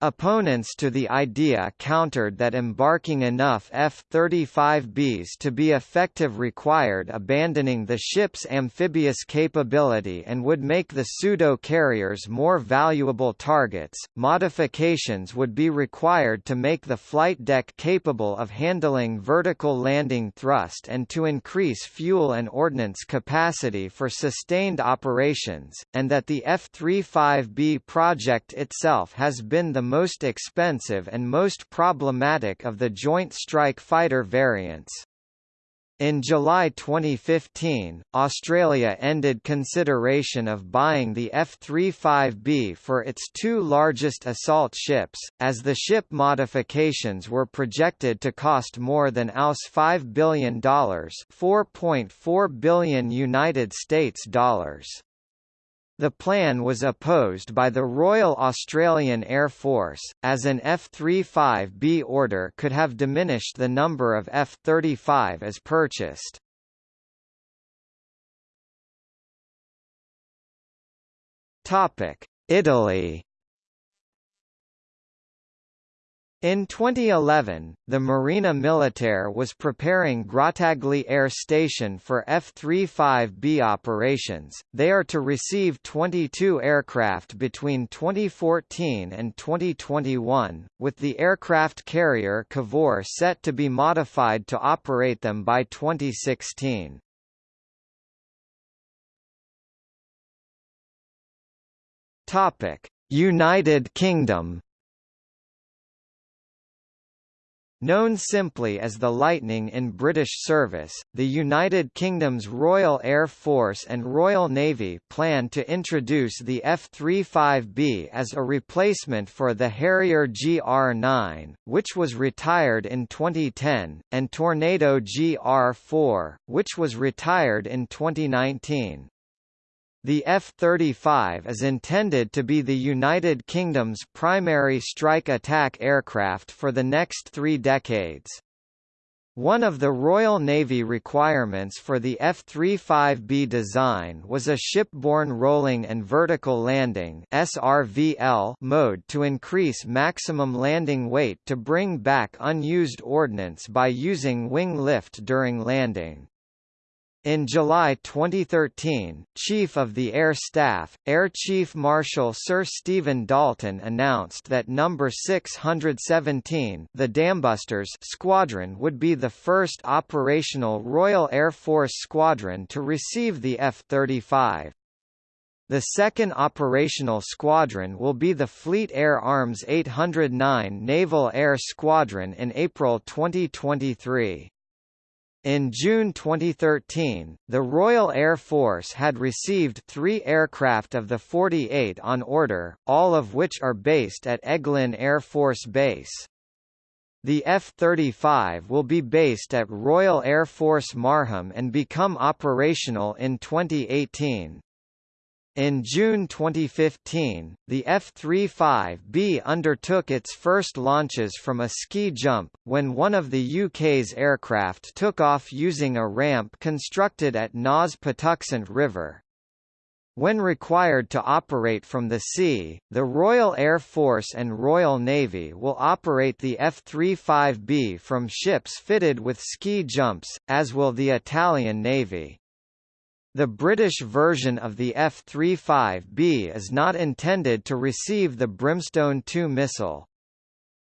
Opponents to the idea countered that embarking enough F-35Bs to be effective required abandoning the ship's amphibious capability and would make the pseudo-carriers more valuable targets. Modifications would be required to make the flight deck capable of handling vertical landing thrust and to increase fuel and ordnance capacity for sustained operations, and that the F-35B project itself has been the most expensive and most problematic of the Joint Strike Fighter variants. In July 2015, Australia ended consideration of buying the F-35B for its two largest assault ships, as the ship modifications were projected to cost more than AUS $5 billion, 4.4 billion United States dollars. The plan was opposed by the Royal Australian Air Force, as an F-35B order could have diminished the number of F-35 as purchased. Italy In 2011, the Marina Militare was preparing Grottaglie Air Station for F-35B operations. They are to receive 22 aircraft between 2014 and 2021, with the aircraft carrier Cavour set to be modified to operate them by 2016. Topic: United Kingdom Known simply as the Lightning in British service, the United Kingdom's Royal Air Force and Royal Navy plan to introduce the F-35B as a replacement for the Harrier GR-9, which was retired in 2010, and Tornado GR-4, which was retired in 2019. The F-35 is intended to be the United Kingdom's primary strike attack aircraft for the next three decades. One of the Royal Navy requirements for the F-35B design was a shipborne rolling and vertical landing SRVL mode to increase maximum landing weight to bring back unused ordnance by using wing lift during landing. In July 2013, Chief of the Air Staff, Air Chief Marshal Sir Stephen Dalton announced that No. 617 the Dambusters squadron would be the first operational Royal Air Force squadron to receive the F-35. The second operational squadron will be the Fleet Air Arms 809 Naval Air Squadron in April 2023. In June 2013, the Royal Air Force had received three aircraft of the 48 on order, all of which are based at Eglin Air Force Base. The F-35 will be based at Royal Air Force Marham and become operational in 2018. In June 2015, the F-35B undertook its first launches from a ski jump, when one of the UK's aircraft took off using a ramp constructed at NAS Patuxent River. When required to operate from the sea, the Royal Air Force and Royal Navy will operate the F-35B from ships fitted with ski jumps, as will the Italian Navy. The British version of the F-35B is not intended to receive the Brimstone 2 missile.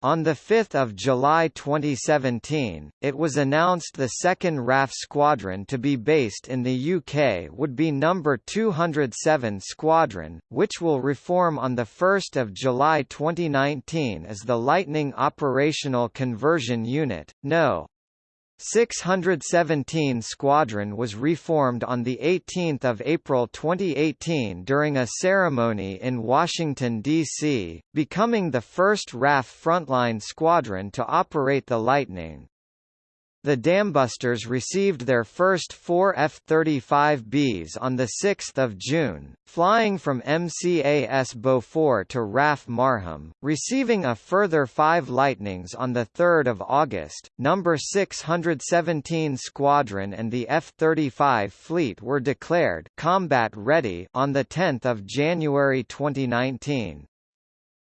On 5 July 2017, it was announced the second RAF squadron to be based in the UK would be No. 207 Squadron, which will reform on 1 July 2019 as the Lightning Operational Conversion Unit, No. 617 Squadron was reformed on 18 April 2018 during a ceremony in Washington, D.C., becoming the first RAF frontline squadron to operate the Lightning. The Dambusters received their first four F-35Bs on 6 June, flying from MCAS Beaufort to RAF Marham, receiving a further five Lightnings on 3 August. No. 617 Squadron and the F-35 fleet were declared combat ready on 10 January 2019.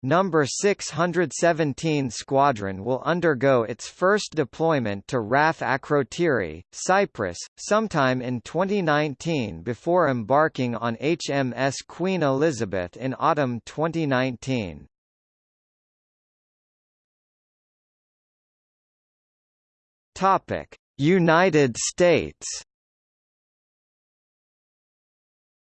Number 617 Squadron will undergo its first deployment to RAF Akrotiri, Cyprus, sometime in 2019 before embarking on HMS Queen Elizabeth in autumn 2019. United States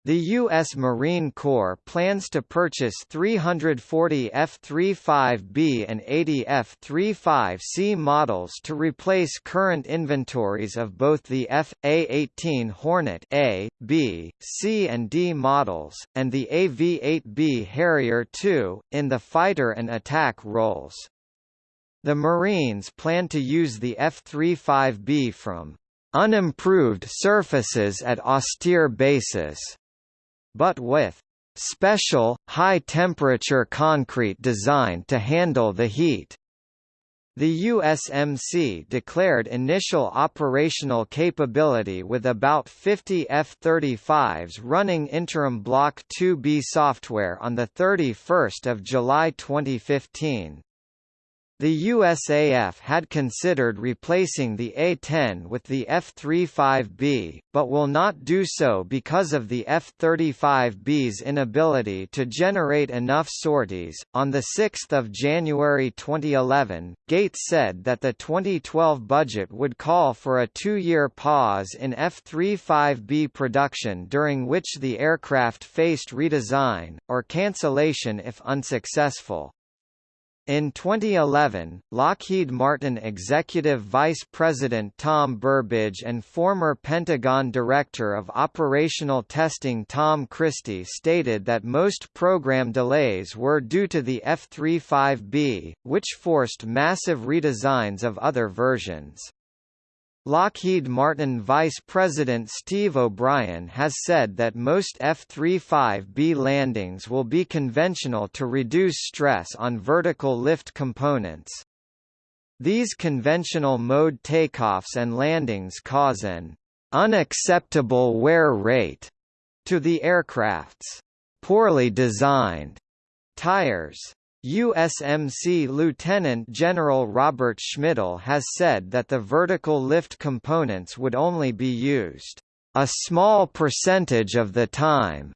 The U.S. Marine Corps plans to purchase 340 F-35B and 80 F-35C models to replace current inventories of both the F.A-18 Hornet A, B, C and D models, and the AV-8B Harrier II, in the fighter and attack roles. The Marines plan to use the F-35B from unimproved surfaces at austere bases but with special, high-temperature concrete designed to handle the heat. The USMC declared initial operational capability with about 50 F-35s running interim Block 2B software on 31 July 2015. The USAF had considered replacing the A-10 with the F-35B, but will not do so because of the F-35B's inability to generate enough sorties. On the 6th of January 2011, Gates said that the 2012 budget would call for a two-year pause in F-35B production during which the aircraft faced redesign, or cancellation if unsuccessful. In 2011, Lockheed Martin Executive Vice President Tom Burbage and former Pentagon Director of Operational Testing Tom Christie stated that most program delays were due to the F-35B, which forced massive redesigns of other versions. Lockheed Martin Vice President Steve O'Brien has said that most F-35B landings will be conventional to reduce stress on vertical lift components. These conventional mode takeoffs and landings cause an unacceptable wear rate to the aircraft's poorly designed tires. USMC Lieutenant General Robert Schmidle has said that the vertical lift components would only be used a small percentage of the time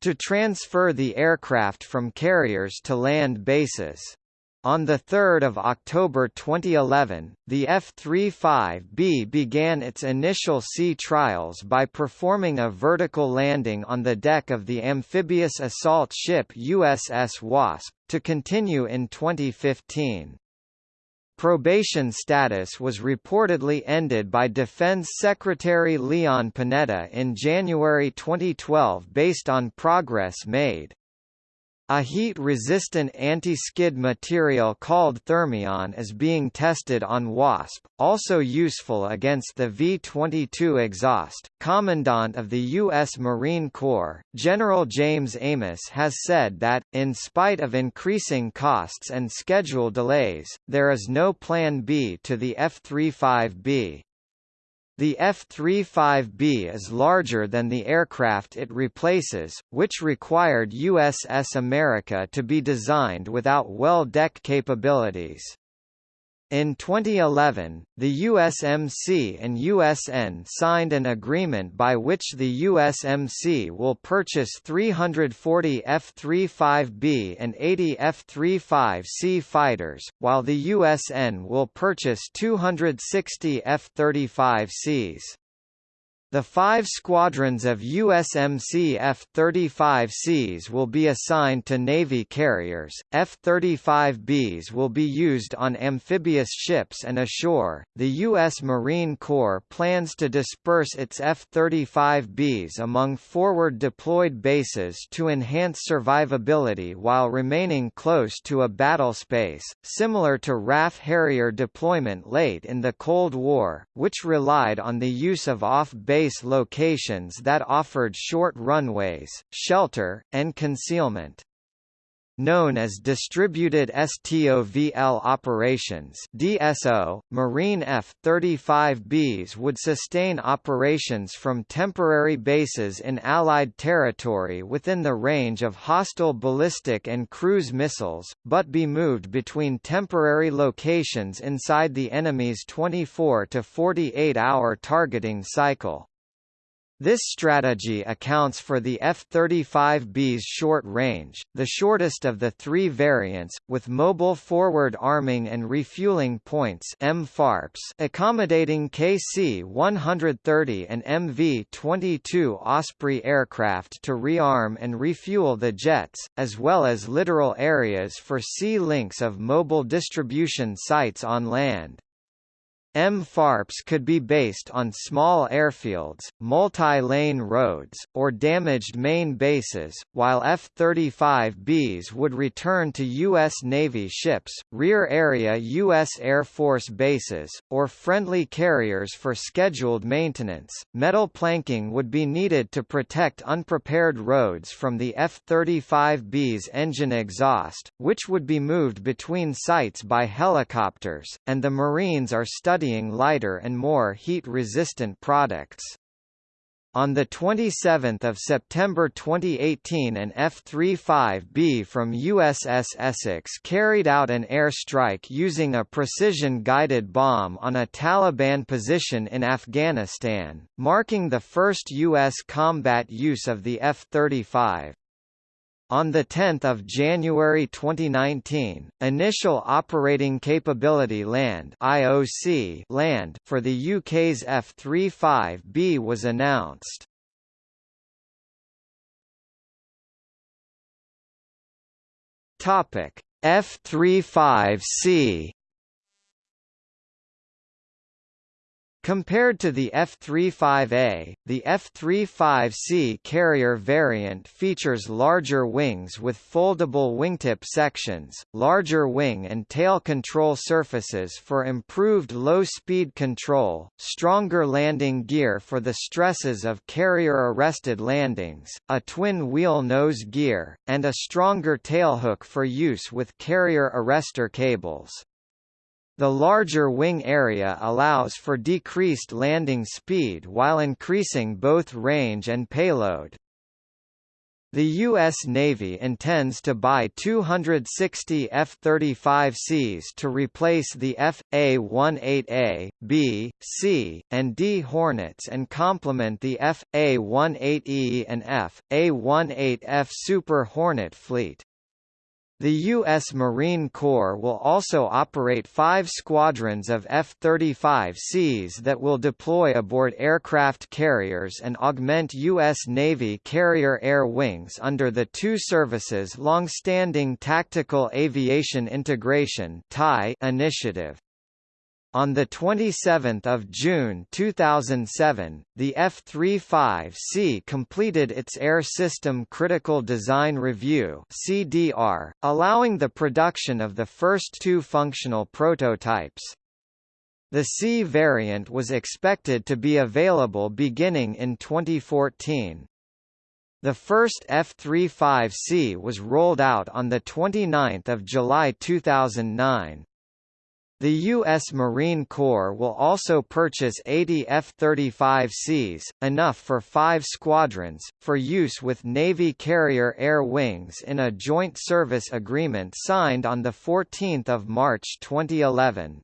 to transfer the aircraft from carriers to land bases. On 3 October 2011, the F-35B began its initial sea trials by performing a vertical landing on the deck of the amphibious assault ship USS Wasp, to continue in 2015. Probation status was reportedly ended by Defense Secretary Leon Panetta in January 2012 based on progress made. A heat-resistant anti-skid material called Thermion is being tested on WASP, also useful against the V-22 exhaust. Commandant of the U.S. Marine Corps, General James Amos has said that, in spite of increasing costs and schedule delays, there is no Plan B to the F-35B. The F-35B is larger than the aircraft it replaces, which required USS America to be designed without well deck capabilities. In 2011, the USMC and USN signed an agreement by which the USMC will purchase 340 F-35B and 80 F-35C fighters, while the USN will purchase 260 F-35Cs. The five squadrons of USMC F-35Cs will be assigned to Navy carriers, F-35Bs will be used on amphibious ships and ashore. The U.S. Marine Corps plans to disperse its F-35Bs among forward deployed bases to enhance survivability while remaining close to a battle space, similar to RAF Harrier deployment late in the Cold War, which relied on the use of off-base base locations that offered short runways, shelter, and concealment. Known as Distributed STOVL Operations DSO, Marine F-35Bs would sustain operations from temporary bases in Allied territory within the range of hostile ballistic and cruise missiles, but be moved between temporary locations inside the enemy's 24 to 48 hour targeting cycle. This strategy accounts for the F-35B's short range, the shortest of the three variants, with mobile forward arming and refueling points accommodating KC-130 and MV-22 Osprey aircraft to rearm and refuel the jets, as well as littoral areas for sea links of mobile distribution sites on land. MFARPs could be based on small airfields, multi-lane roads, or damaged main bases, while F-35Bs would return to U.S. Navy ships, rear area U.S. Air Force bases, or friendly carriers for scheduled maintenance. Metal planking would be needed to protect unprepared roads from the F-35B's engine exhaust, which would be moved between sites by helicopters, and the Marines are studying studying lighter and more heat-resistant products. On 27 September 2018 an F-35B from USS Essex carried out an airstrike using a precision-guided bomb on a Taliban position in Afghanistan, marking the first U.S. combat use of the F-35. On 10 January 2019, Initial Operating Capability Land IOC land for the UK's F-35B was announced. F-35C Compared to the F-35A, the F-35C carrier variant features larger wings with foldable wingtip sections, larger wing and tail control surfaces for improved low-speed control, stronger landing gear for the stresses of carrier-arrested landings, a twin-wheel nose gear, and a stronger tailhook for use with carrier arrestor cables. The larger wing area allows for decreased landing speed while increasing both range and payload. The U.S. Navy intends to buy 260 F-35Cs to replace the F.A-18A, B, C, and D Hornets and complement the F.A-18E and F.A-18F Super Hornet fleet. The U.S. Marine Corps will also operate five squadrons of F-35Cs that will deploy aboard aircraft carriers and augment U.S. Navy carrier air wings under the two services' long-standing Tactical Aviation Integration initiative. On 27 June 2007, the F-35C completed its Air System Critical Design Review CDR, allowing the production of the first two functional prototypes. The C variant was expected to be available beginning in 2014. The first F-35C was rolled out on 29 July 2009. The U.S. Marine Corps will also purchase 80 F-35Cs, enough for five squadrons, for use with Navy Carrier Air Wings in a joint service agreement signed on 14 March 2011.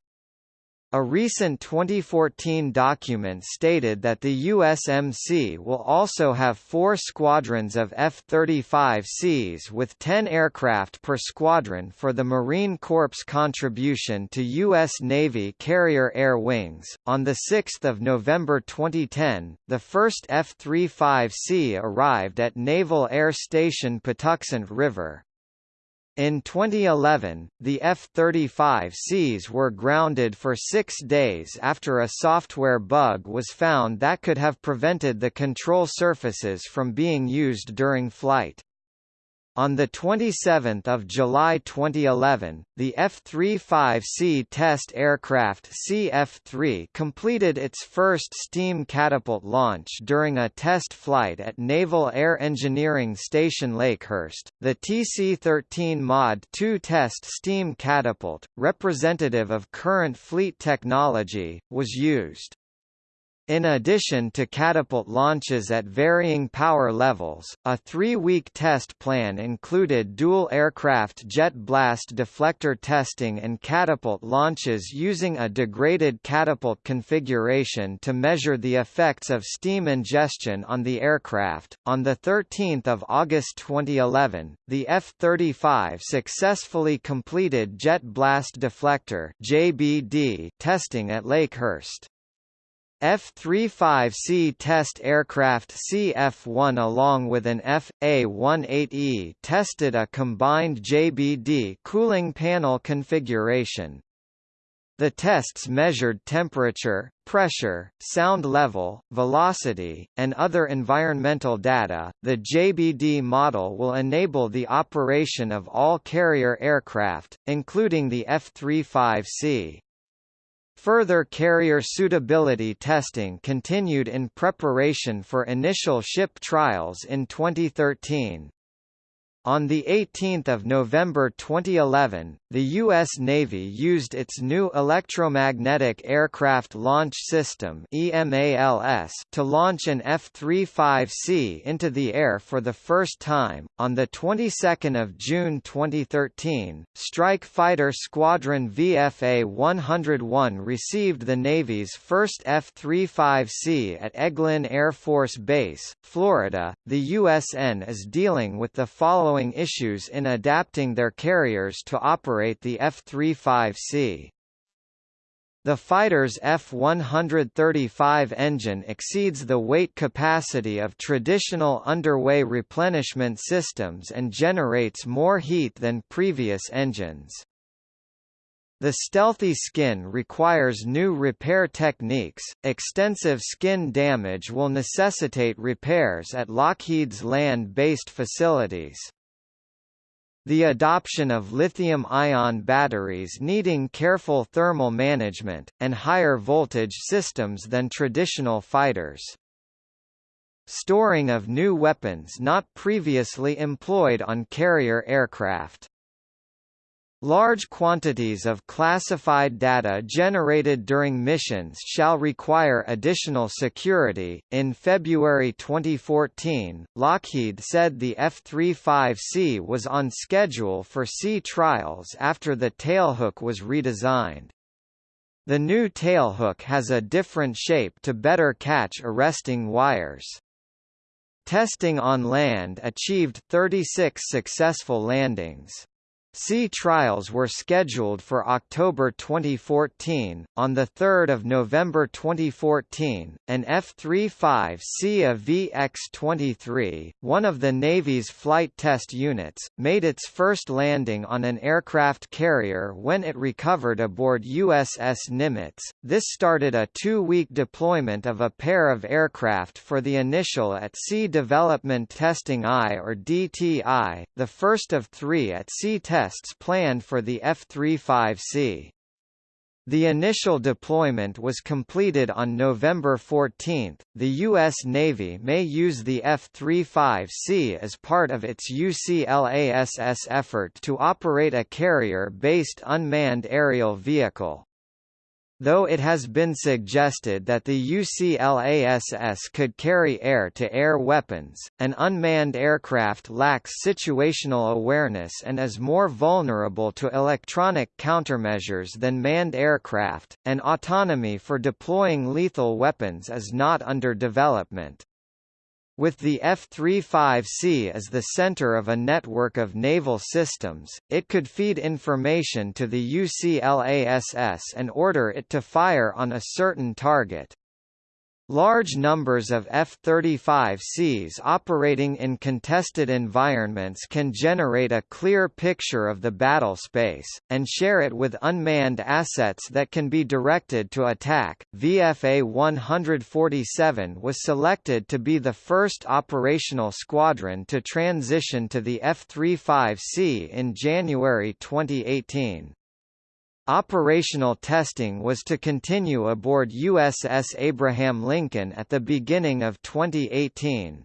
A recent 2014 document stated that the USMC will also have four squadrons of F-35Cs with 10 aircraft per squadron for the Marine Corps' contribution to U.S. Navy Carrier Air Wings. On 6 November 2010, the first F-35C arrived at Naval Air Station Patuxent River. In 2011, the F-35Cs were grounded for six days after a software bug was found that could have prevented the control surfaces from being used during flight. On 27 July 2011, the F-35C test aircraft CF-3 completed its first steam catapult launch during a test flight at Naval Air Engineering Station Lakehurst. The TC-13 Mod 2 test steam catapult, representative of current fleet technology, was used. In addition to catapult launches at varying power levels, a three-week test plan included dual aircraft jet blast deflector testing and catapult launches using a degraded catapult configuration to measure the effects of steam ingestion on the aircraft. On the 13th of August 2011, the F-35 successfully completed jet blast deflector (JBD) testing at Lakehurst. F-35C test aircraft CF-1 along with an F.A-18E tested a combined JBD cooling panel configuration. The tests measured temperature, pressure, sound level, velocity, and other environmental data. The JBD model will enable the operation of all carrier aircraft, including the F-35C. Further carrier suitability testing continued in preparation for initial ship trials in 2013. On 18 November 2011, the U.S. Navy used its new Electromagnetic Aircraft Launch System to launch an F-35C into the air for the first time. On the 22nd of June 2013, Strike Fighter Squadron VFA-101 received the Navy's first F-35C at Eglin Air Force Base, Florida. The USN is dealing with the following following issues in adapting their carriers to operate the F-35C. The fighter's F-135 engine exceeds the weight capacity of traditional underway replenishment systems and generates more heat than previous engines. The stealthy skin requires new repair techniques. Extensive skin damage will necessitate repairs at Lockheed's land based facilities. The adoption of lithium-ion batteries needing careful thermal management, and higher voltage systems than traditional fighters. Storing of new weapons not previously employed on carrier aircraft. Large quantities of classified data generated during missions shall require additional security. In February 2014, Lockheed said the F-35C was on schedule for sea trials after the tailhook was redesigned. The new tailhook has a different shape to better catch arresting wires. Testing on land achieved 36 successful landings. Sea trials were scheduled for October 2014. On the 3rd of November 2014, an F-35C of VX-23, one of the Navy's flight test units, made its first landing on an aircraft carrier when it recovered aboard USS Nimitz. This started a two-week deployment of a pair of aircraft for the initial at-sea development testing I or DTI, the first of three at-sea tests tests planned for the F-35C. The initial deployment was completed on November 14. The U.S. Navy may use the F-35C as part of its UCLASS effort to operate a carrier-based unmanned aerial vehicle. Though it has been suggested that the UCLASS could carry air-to-air -air weapons, an unmanned aircraft lacks situational awareness and is more vulnerable to electronic countermeasures than manned aircraft, and autonomy for deploying lethal weapons is not under development. With the F-35C as the center of a network of naval systems, it could feed information to the UCLASS and order it to fire on a certain target. Large numbers of F-35Cs operating in contested environments can generate a clear picture of the battle space, and share it with unmanned assets that can be directed to attack. VFA 147 was selected to be the first operational squadron to transition to the F-35C in January 2018. Operational testing was to continue aboard USS Abraham Lincoln at the beginning of 2018.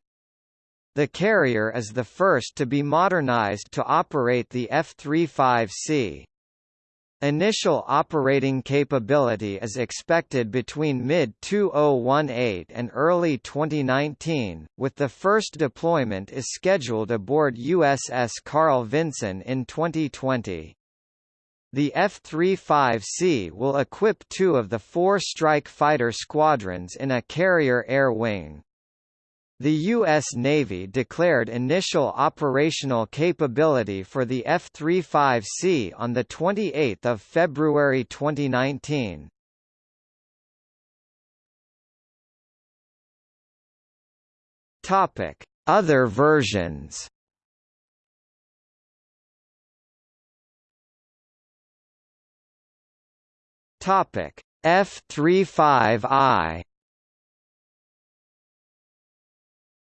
The carrier is the first to be modernized to operate the F-35C. Initial operating capability is expected between mid-2018 and early 2019, with the first deployment is scheduled aboard USS Carl Vinson in 2020. The F-35C will equip two of the four strike fighter squadrons in a carrier air wing. The U.S. Navy declared initial operational capability for the F-35C on 28 February 2019. Other versions Topic F-35I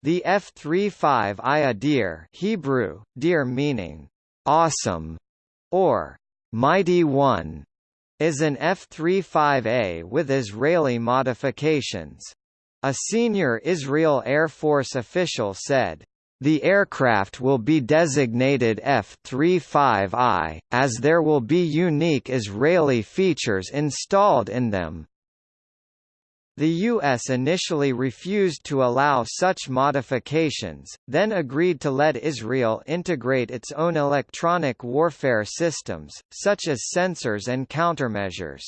The F-35I Adir Hebrew, Adir meaning, awesome, or mighty one, is an F-35A with Israeli modifications. A senior Israel Air Force official said, the aircraft will be designated F-35I, as there will be unique Israeli features installed in them. The U.S. initially refused to allow such modifications, then agreed to let Israel integrate its own electronic warfare systems, such as sensors and countermeasures.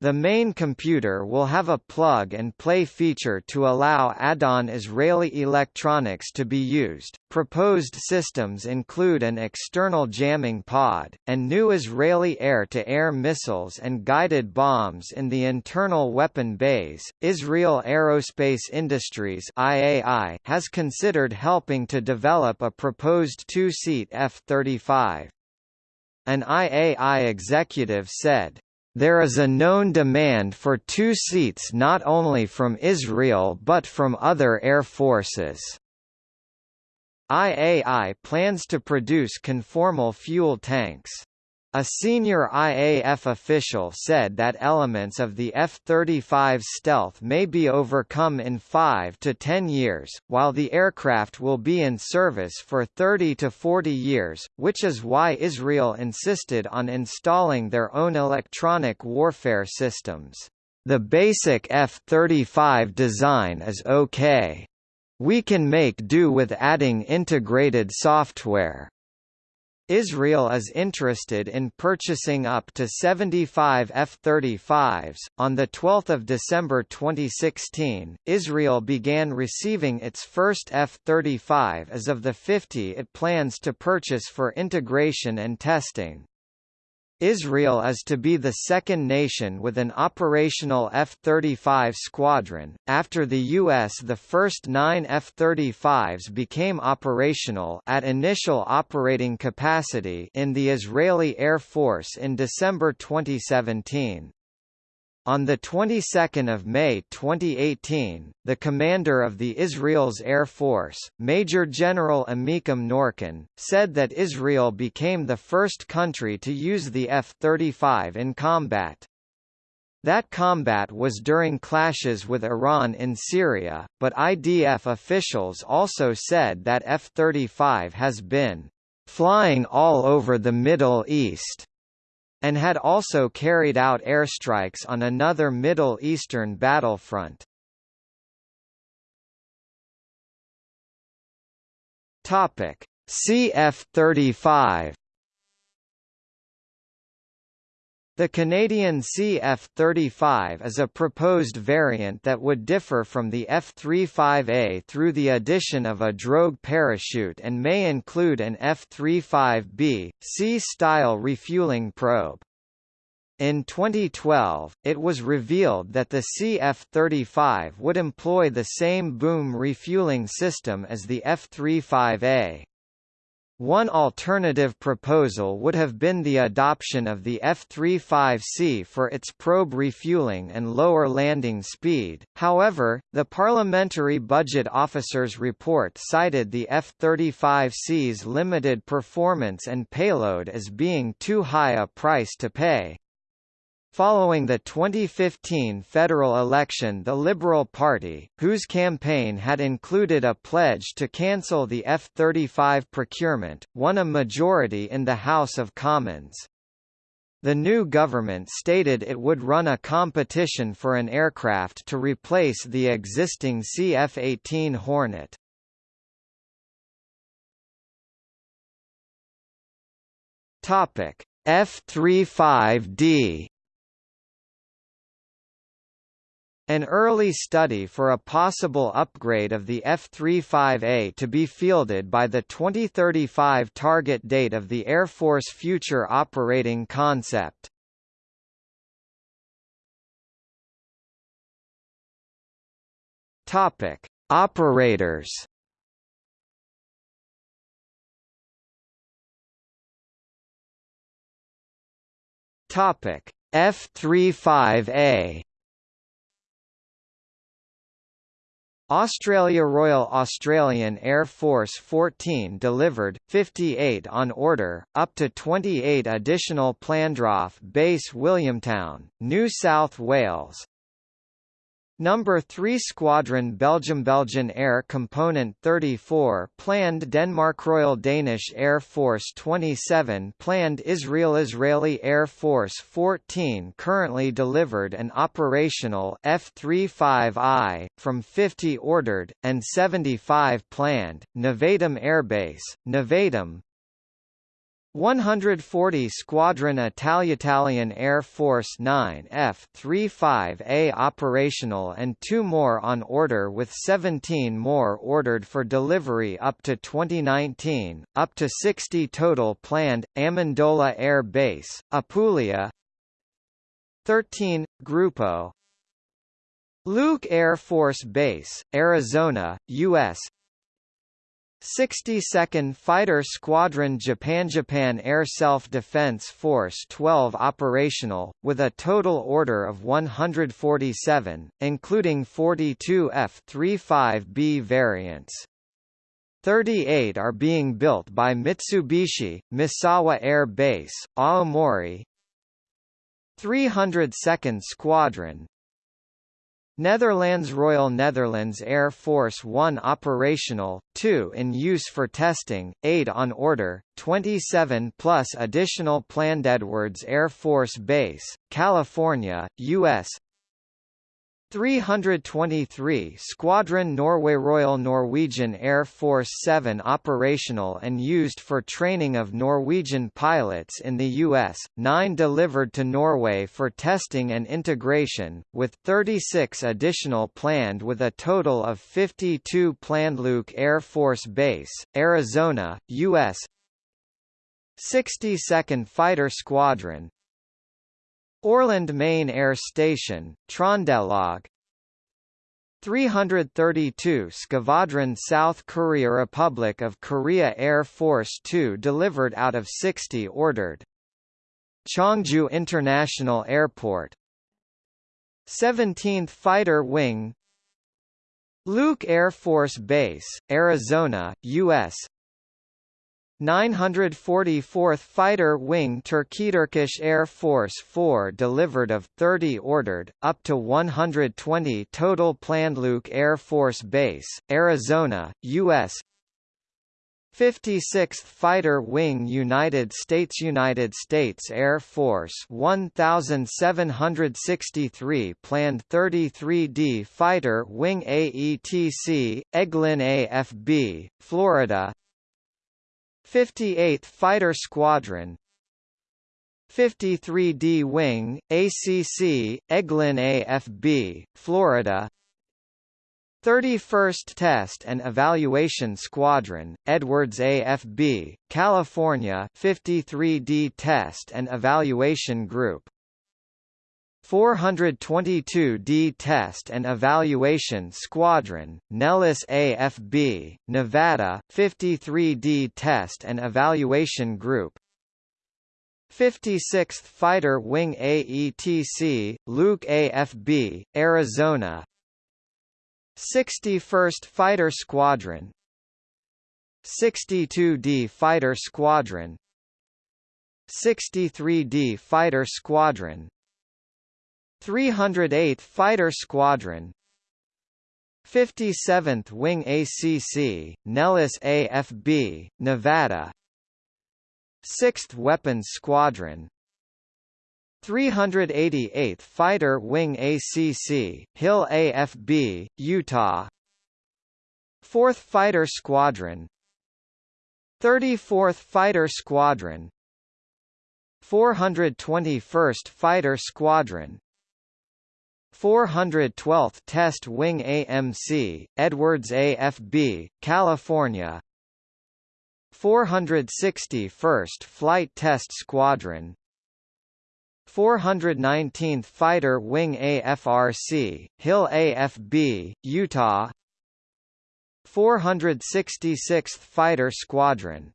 The main computer will have a plug-and-play feature to allow add-on Israeli electronics to be used. Proposed systems include an external jamming pod, and new Israeli air-to-air -air missiles and guided bombs in the internal weapon bays. Israel Aerospace Industries (IAI) has considered helping to develop a proposed two-seat F-35. An IAI executive said, there is a known demand for two seats not only from Israel but from other air forces. IAI plans to produce conformal fuel tanks. A senior IAF official said that elements of the F-35 stealth may be overcome in 5 to 10 years, while the aircraft will be in service for 30 to 40 years, which is why Israel insisted on installing their own electronic warfare systems. The basic F-35 design is okay. We can make do with adding integrated software. Israel is interested in purchasing up to 75 F-35s. On the 12th of December 2016, Israel began receiving its first F-35 as of the 50 it plans to purchase for integration and testing. Israel is to be the second nation with an operational F-35 squadron. After the U.S. the first nine F-35s became operational at initial operating capacity in the Israeli Air Force in December 2017. On the 22nd of May 2018, the commander of the Israel's Air Force, Major General Amikam Norkin, said that Israel became the first country to use the F-35 in combat. That combat was during clashes with Iran in Syria, but IDF officials also said that F-35 has been flying all over the Middle East and had also carried out airstrikes on another Middle Eastern battlefront. Topic: CF-35 The Canadian CF-35 is a proposed variant that would differ from the F-35A through the addition of a drogue parachute and may include an F-35B, C-style refueling probe. In 2012, it was revealed that the CF-35 would employ the same boom refueling system as the F-35A. One alternative proposal would have been the adoption of the F-35C for its probe refueling and lower landing speed, however, the Parliamentary Budget Officer's report cited the F-35C's limited performance and payload as being too high a price to pay. Following the 2015 federal election the Liberal Party, whose campaign had included a pledge to cancel the F-35 procurement, won a majority in the House of Commons. The new government stated it would run a competition for an aircraft to replace the existing CF-18 Hornet. F-35D An early study for a possible upgrade of the F-35A to be fielded by the 2035 target date of the Air Force Future Operating Concept. Topic: Operators. Topic: F-35A Australia Royal Australian Air Force 14 delivered, 58 on order, up to 28 additional planned RAAF Base Williamtown, New South Wales, Number 3 Squadron Belgium Belgian Air Component 34 planned Denmark Royal Danish Air Force 27 planned Israel Israeli Air Force 14 currently delivered and operational F-35I, from 50 ordered, and 75 planned, Nevatim Airbase, Nevatim, 140 Squadron Italian Air Force 9 F-35A operational and two more on order with 17 more ordered for delivery up to 2019, up to 60 total planned, Amendola Air Base, Apulia 13, Grupo Luke Air Force Base, Arizona, U.S. 62nd Fighter Squadron Japan Japan Air Self-Defense Force 12 operational, with a total order of 147, including 42 F-35B variants. 38 are being built by Mitsubishi, Misawa Air Base, Aomori 302nd Squadron, Netherlands Royal Netherlands Air Force 1 operational, 2 in use for testing, 8 on order, 27 plus additional planned Edwards Air Force Base, California, U.S. 323 Squadron Norway Royal Norwegian Air Force 7 operational and used for training of Norwegian pilots in the U.S., 9 delivered to Norway for testing and integration, with 36 additional planned with a total of 52 planned Luke Air Force Base, Arizona, U.S. 62nd Fighter Squadron, Orland Main Air Station, Trondelag. 332 Skvadron South Korea Republic of Korea Air Force 2 delivered out of 60 ordered. Cheongju International Airport. 17th Fighter Wing. Luke Air Force Base, Arizona, U.S. 944th Fighter Wing Turkish Air Force 4 delivered of 30 ordered, up to 120 total planned Luke Air Force Base, Arizona, U.S. 56th Fighter Wing United States United States Air Force 1763 planned 33D Fighter Wing AETC, Eglin AFB, Florida 58th Fighter Squadron 53D Wing, ACC, Eglin AFB, Florida 31st Test and Evaluation Squadron, Edwards AFB, California 53D Test and Evaluation Group 422d Test and Evaluation Squadron, Nellis AFB, Nevada 53d Test and Evaluation Group. 56th Fighter Wing AETC, Luke AFB, Arizona. 61st Fighter Squadron. 62d Fighter Squadron. 63d Fighter Squadron 308th Fighter Squadron. 57th Wing ACC, Nellis AFB, Nevada. 6th Weapons Squadron. 388th Fighter Wing ACC, Hill AFB, Utah. 4th Fighter Squadron. 34th Fighter Squadron. 421st Fighter Squadron 412th Test Wing AMC, Edwards AFB, California. 461st Flight Test Squadron. 419th Fighter Wing AFRC, Hill AFB, Utah. 466th Fighter Squadron.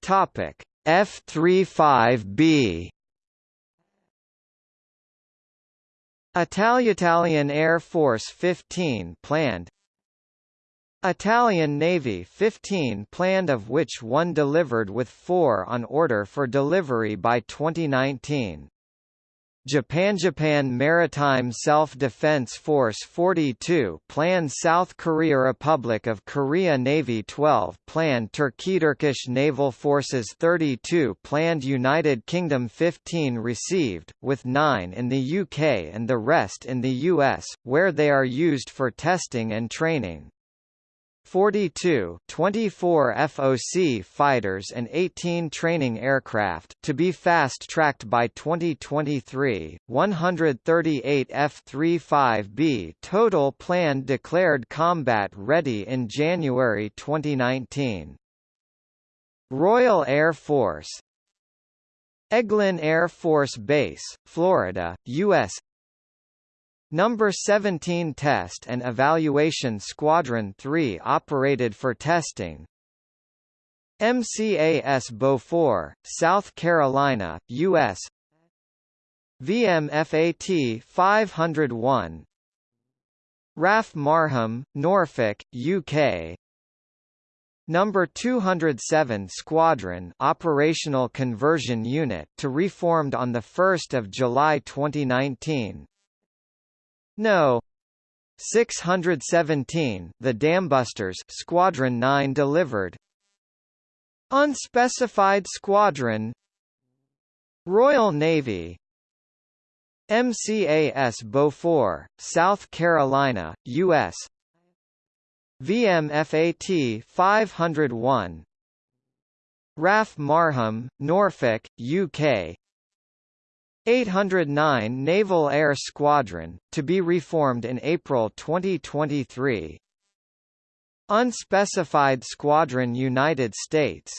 Topic F-35B Italian Air Force 15 planned Italian Navy 15 planned of which one delivered with four on order for delivery by 2019. Japan Japan Maritime Self-Defense Force 42 planned South Korea Republic of Korea Navy 12 planned Turkey Turkish Naval Forces 32 planned United Kingdom 15 received, with 9 in the UK and the rest in the US, where they are used for testing and training. 42 24 FOC fighters and 18 training aircraft to be fast-tracked by 2023, 138 F-35B total planned declared combat ready in January 2019. Royal Air Force Eglin Air Force Base, Florida, U.S. Number 17 Test and Evaluation Squadron 3 operated for testing. MCAS Beaufort, South Carolina, U.S. VMFAT 501 RAF Marham, Norfolk, UK Number 207 Squadron Operational Conversion Unit to reformed on 1 July 2019 no. 617 The Dambusters Squadron 9 delivered. Unspecified Squadron. Royal Navy. MCAS Beaufort, South Carolina, U.S. VMFAT 501 RAF Marham, Norfolk, UK 809 Naval Air Squadron, to be reformed in April 2023 Unspecified Squadron United States.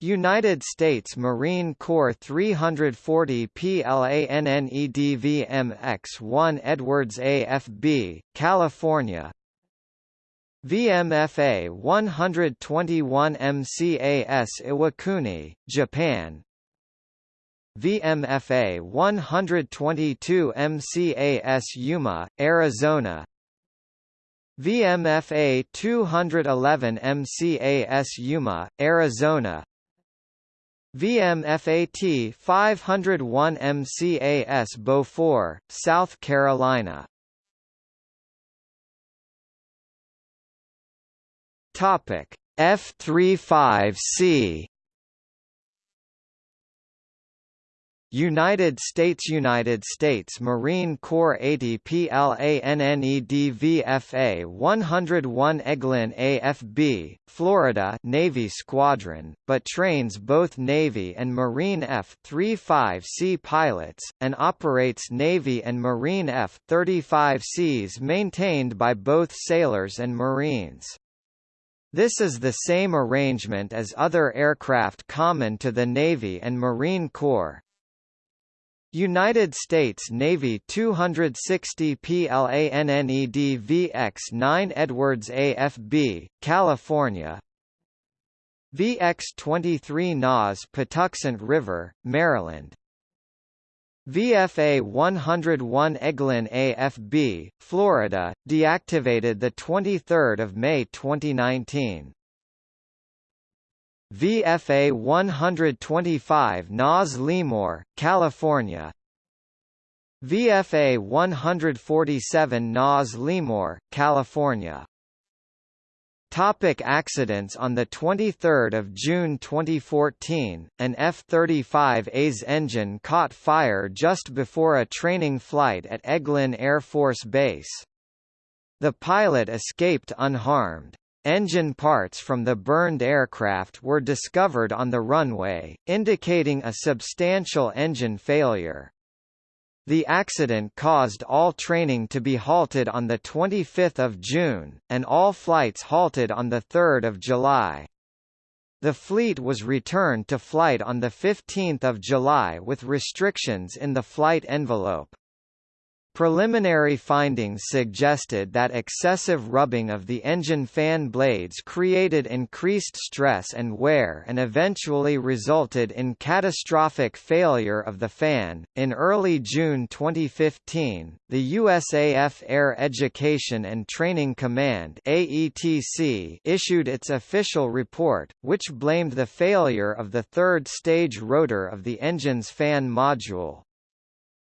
United States Marine Corps 340 PLANNEDVMX-1 Edwards AFB, California. VMFA 121 MCAS Iwakuni, Japan VMFA 122 MCAS Yuma, Arizona. VMFA 211 MCAS Yuma, Arizona. VMFAT 501 MCAS Beaufort, South Carolina. Topic F35C United States United States Marine Corps 80 PLANNEDVFA 101 Eglin AFB, Florida Navy Squadron, but trains both Navy and Marine F-35C pilots, and operates Navy and Marine F-35Cs maintained by both sailors and Marines. This is the same arrangement as other aircraft common to the Navy and Marine Corps, United States Navy 260 PLANNED VX-9 Edwards AFB, California. VX-23 NAS Patuxent River, Maryland. VFA 101 Eglin AFB, Florida, deactivated 23 May 2019 VFA 125 NAS Lemoore, California VFA 147 NAS Lemoore, California Topic accidents On 23 June 2014, an F-35A's engine caught fire just before a training flight at Eglin Air Force Base. The pilot escaped unharmed. Engine parts from the burned aircraft were discovered on the runway, indicating a substantial engine failure. The accident caused all training to be halted on 25 June, and all flights halted on 3 July. The fleet was returned to flight on 15 July with restrictions in the flight envelope. Preliminary findings suggested that excessive rubbing of the engine fan blades created increased stress and wear and eventually resulted in catastrophic failure of the fan. In early June 2015, the USAF Air Education and Training Command (AETC) issued its official report, which blamed the failure of the third stage rotor of the engine's fan module.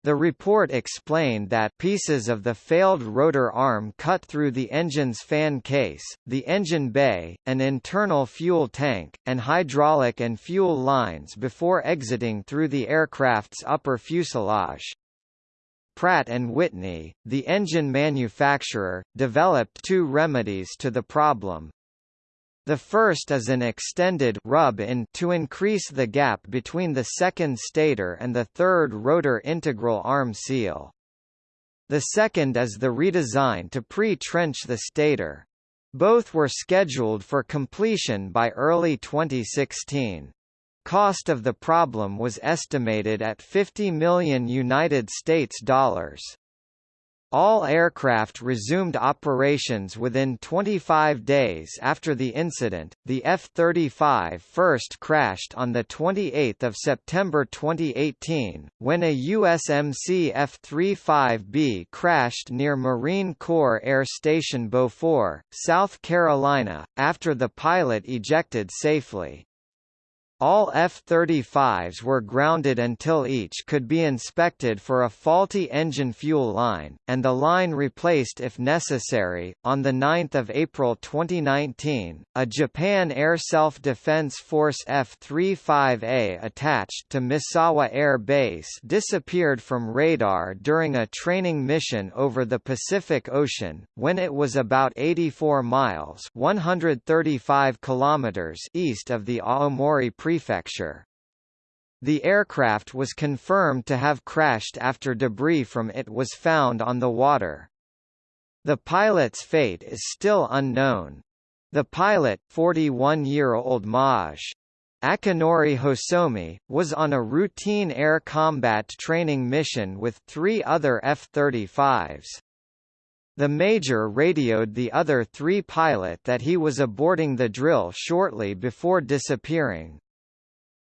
The report explained that pieces of the failed rotor arm cut through the engine's fan case, the engine bay, an internal fuel tank, and hydraulic and fuel lines before exiting through the aircraft's upper fuselage. Pratt & Whitney, the engine manufacturer, developed two remedies to the problem, the first is an extended rub-in to increase the gap between the second stator and the third rotor integral arm seal. The second is the redesign to pre-trench the stator. Both were scheduled for completion by early 2016. Cost of the problem was estimated at 50 million United States dollars. All aircraft resumed operations within 25 days after the incident. The F-35 first crashed on the 28th of September 2018 when a USMC F-35B crashed near Marine Corps Air Station Beaufort, South Carolina, after the pilot ejected safely. All F-35s were grounded until each could be inspected for a faulty engine fuel line, and the line replaced if necessary. On 9 April 2019, a Japan Air Self-Defense Force F-35A attached to Misawa Air Base disappeared from radar during a training mission over the Pacific Ocean, when it was about 84 miles 135 kilometers east of the Aomori Prefecture. The aircraft was confirmed to have crashed after debris from it was found on the water. The pilot's fate is still unknown. The pilot, 41-year-old Maj. Akinori Hosomi, was on a routine air combat training mission with three other F-35s. The Major radioed the other three pilot that he was aborting the drill shortly before disappearing.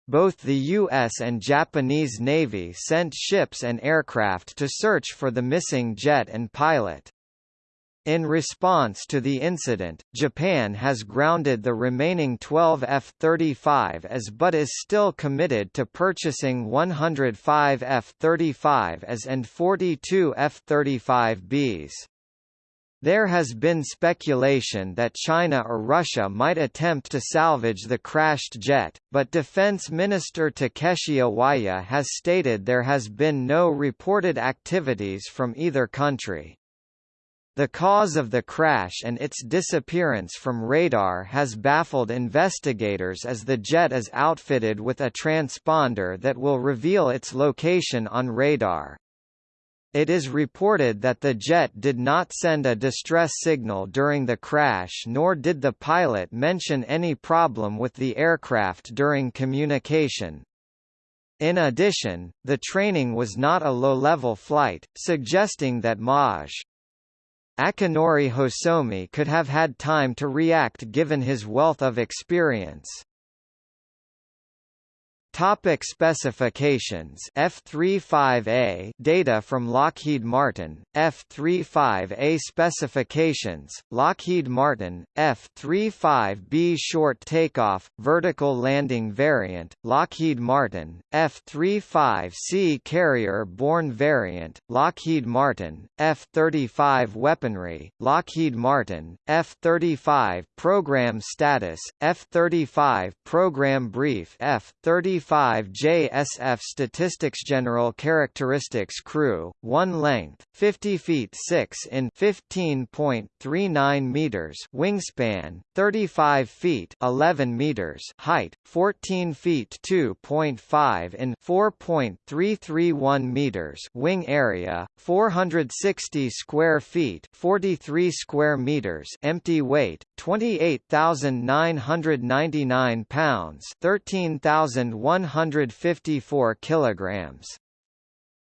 Both the U.S. and Japanese Navy sent ships and aircraft to search for the missing jet and pilot. In response to the incident, Japan has grounded the remaining 12 F-35s but is still committed to purchasing 105 F-35s and 42 F-35Bs. There has been speculation that China or Russia might attempt to salvage the crashed jet, but Defense Minister Takeshi Iwaya has stated there has been no reported activities from either country. The cause of the crash and its disappearance from radar has baffled investigators as the jet is outfitted with a transponder that will reveal its location on radar. It is reported that the jet did not send a distress signal during the crash nor did the pilot mention any problem with the aircraft during communication. In addition, the training was not a low-level flight, suggesting that Maj. Akinori Hosomi could have had time to react given his wealth of experience. Topic specifications? F-35A data from Lockheed Martin. F-35A specifications. Lockheed Martin F-35B short takeoff vertical landing variant. Lockheed Martin F-35C carrier borne variant. Lockheed Martin F-35 weaponry. Lockheed Martin F-35 program status. F-35 program brief. F-35 35 JSF Statistics General Characteristics Crew, 1 length, 50 feet 6 in 15.39 meters wingspan, 35 feet 11 meters height, 14 feet 2.5 in 4.331 meters wing area, 460 square feet 43 square meters empty weight, 28,999 pounds 13,100 154 kilograms.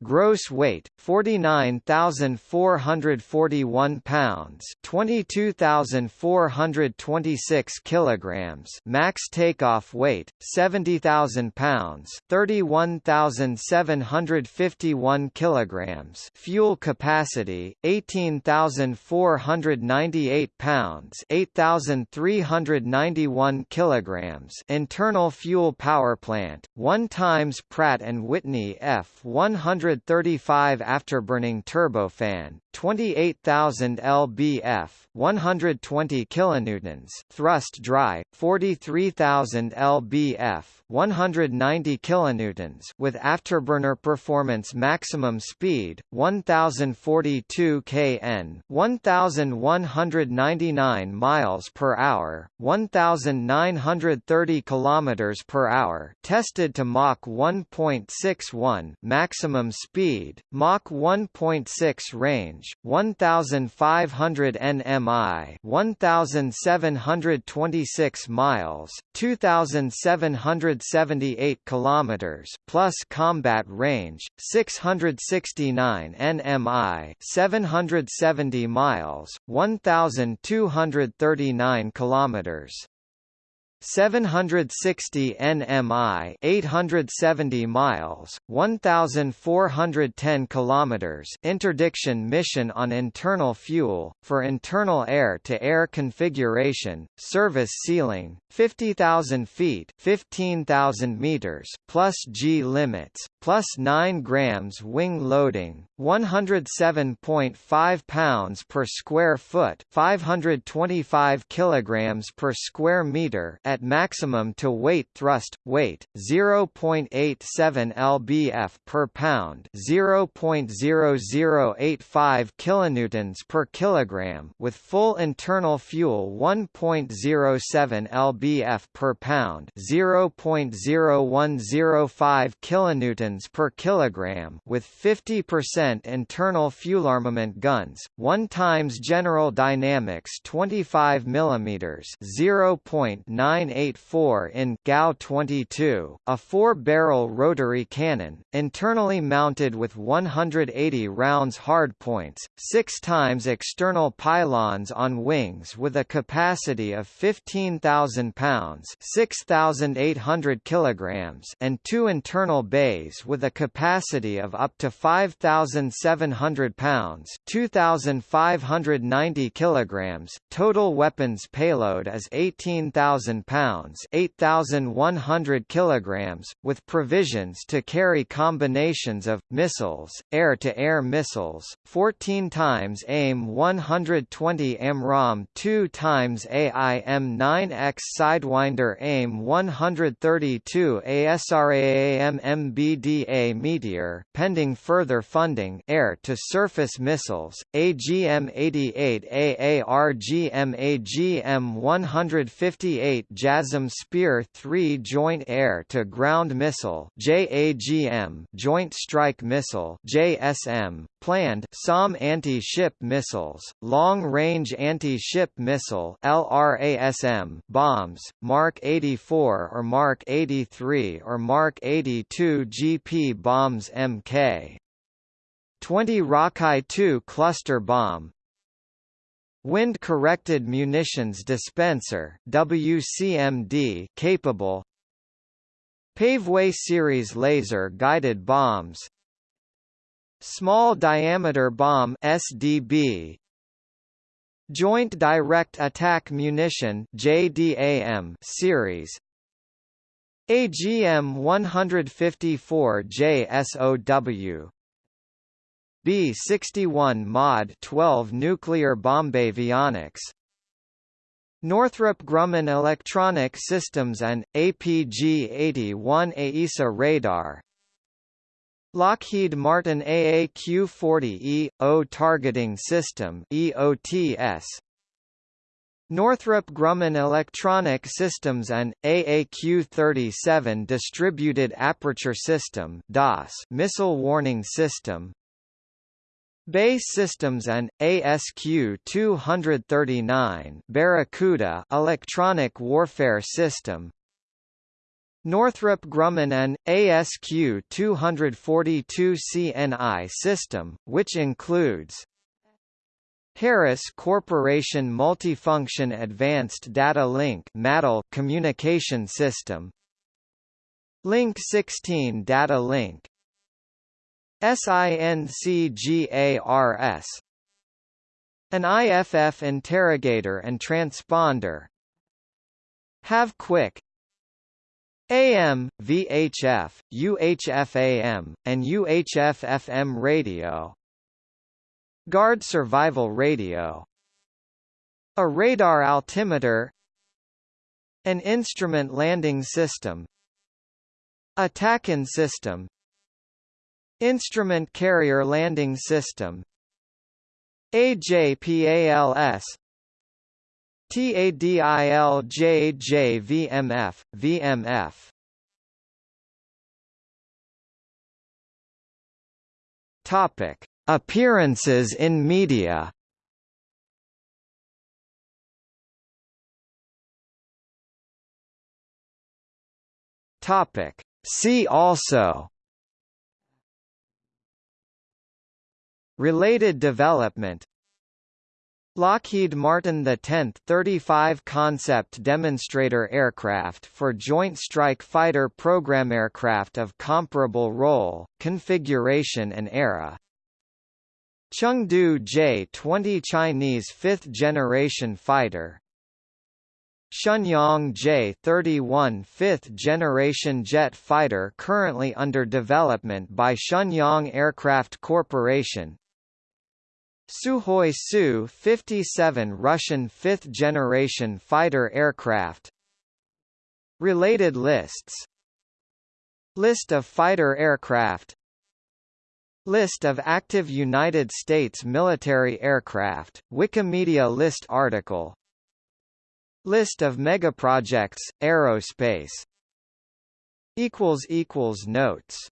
Gross weight 49,441 pounds, 22,426 kilograms. Max takeoff weight 70,000 pounds, 31,751 kilograms. Fuel capacity 18,498 pounds, 8,391 kilograms. Internal fuel power plant 1 times Pratt and Whitney F100 135 afterburning turbofan, 28,000 lbf, 120 kilonewtons, thrust dry, 43,000 lbf, 190 kilonewtons, with afterburner performance maximum speed 1042 kn, 1199 miles per hour, 1930 kilometers per hour, tested to Mach 1.61, maximum speed, Mach 1.6 range, 1500 nmi 1726 miles, 2778 kilometers plus combat range, 669 nmi 770 miles, 1239 kilometers. 760 nmi 870 miles 1410 kilometers interdiction mission on internal fuel for internal air to air configuration service ceiling 50,000 feet 15,000 meters plus G limits plus 9 grams wing loading 107.5 pounds per square foot 525 kilograms per square meter at maximum to weight thrust weight 0.87 lbf per pound 0.0085 kilonewtons per kilogram with full internal fuel 1.07 lbf per pound 0.0105 kilonewtons per kilogram with 50% internal fuel armament guns 1 times General Dynamics 25 mm 0.984 in GAU 22 a 4-barrel rotary cannon internally mounted with 180 rounds hardpoints 6 times external pylons on wings with a capacity of 15,000 pounds 6,800 kilograms and two internal bays with a capacity of up to 5,700 pounds 2,590 kilograms total weapons payload is 18,000 pounds 8,100 kilograms with provisions to carry combinations of missiles air-to-air -air missiles 14 times AIM 120 AMRAAM 2 times AIM 9X Sidewinder AIM 132 ASRAAM MBDA Meteor pending further funding air-to-surface missiles AGM-88 AARGM AGM-158 JASSM Spear 3 Joint Air-to-Ground Missile JAGM Joint Strike Missile JSM planned SOM anti-ship missiles, long-range anti-ship missile LRASM bombs, Mark 84 or Mark 83 or Mark 82 GP bombs Mk. 20 Rockeye 2 cluster bomb Wind-corrected munitions dispenser WCMD capable. Paveway series laser-guided bombs. Small diameter bomb SDB Joint Direct Attack Munition JDAM series. AGM 154 JSOW B-61 Mod 12 nuclear bombavionics Northrop Grumman Electronic Systems and APG-81 AESA radar. Lockheed Martin AAQ-40E-O Targeting System EOTS Northrop Grumman Electronic Systems and AAQ-37 Distributed Aperture System DAS Missile Warning System BAE Systems and ASQ-239 Barracuda Electronic Warfare System. Northrop Grumman and ASQ-242 CNI system, which includes Harris Corporation Multifunction Advanced Data Link communication system Link 16 Data Link SINCGARS An IFF interrogator and transponder Have Quick AM, VHF, UHF-AM, and UHF-FM radio Guard survival radio A radar altimeter An instrument landing system A TACAN system Instrument carrier landing system. AJPALS TADILJJVMF, VMF Topic: Appearances in media. Topic: See also Related development. Lockheed Martin the 10th 35 concept demonstrator aircraft for Joint Strike Fighter program aircraft of comparable role, configuration and era. Chengdu J-20 Chinese fifth-generation fighter. Shenyang J-31 fifth-generation jet fighter currently under development by Shenyang Aircraft Corporation Sukhoi Su-57 Russian fifth-generation fighter aircraft. Related lists. List of fighter aircraft. List of active United States military aircraft, Wikimedia list article. List of megaprojects, aerospace. Notes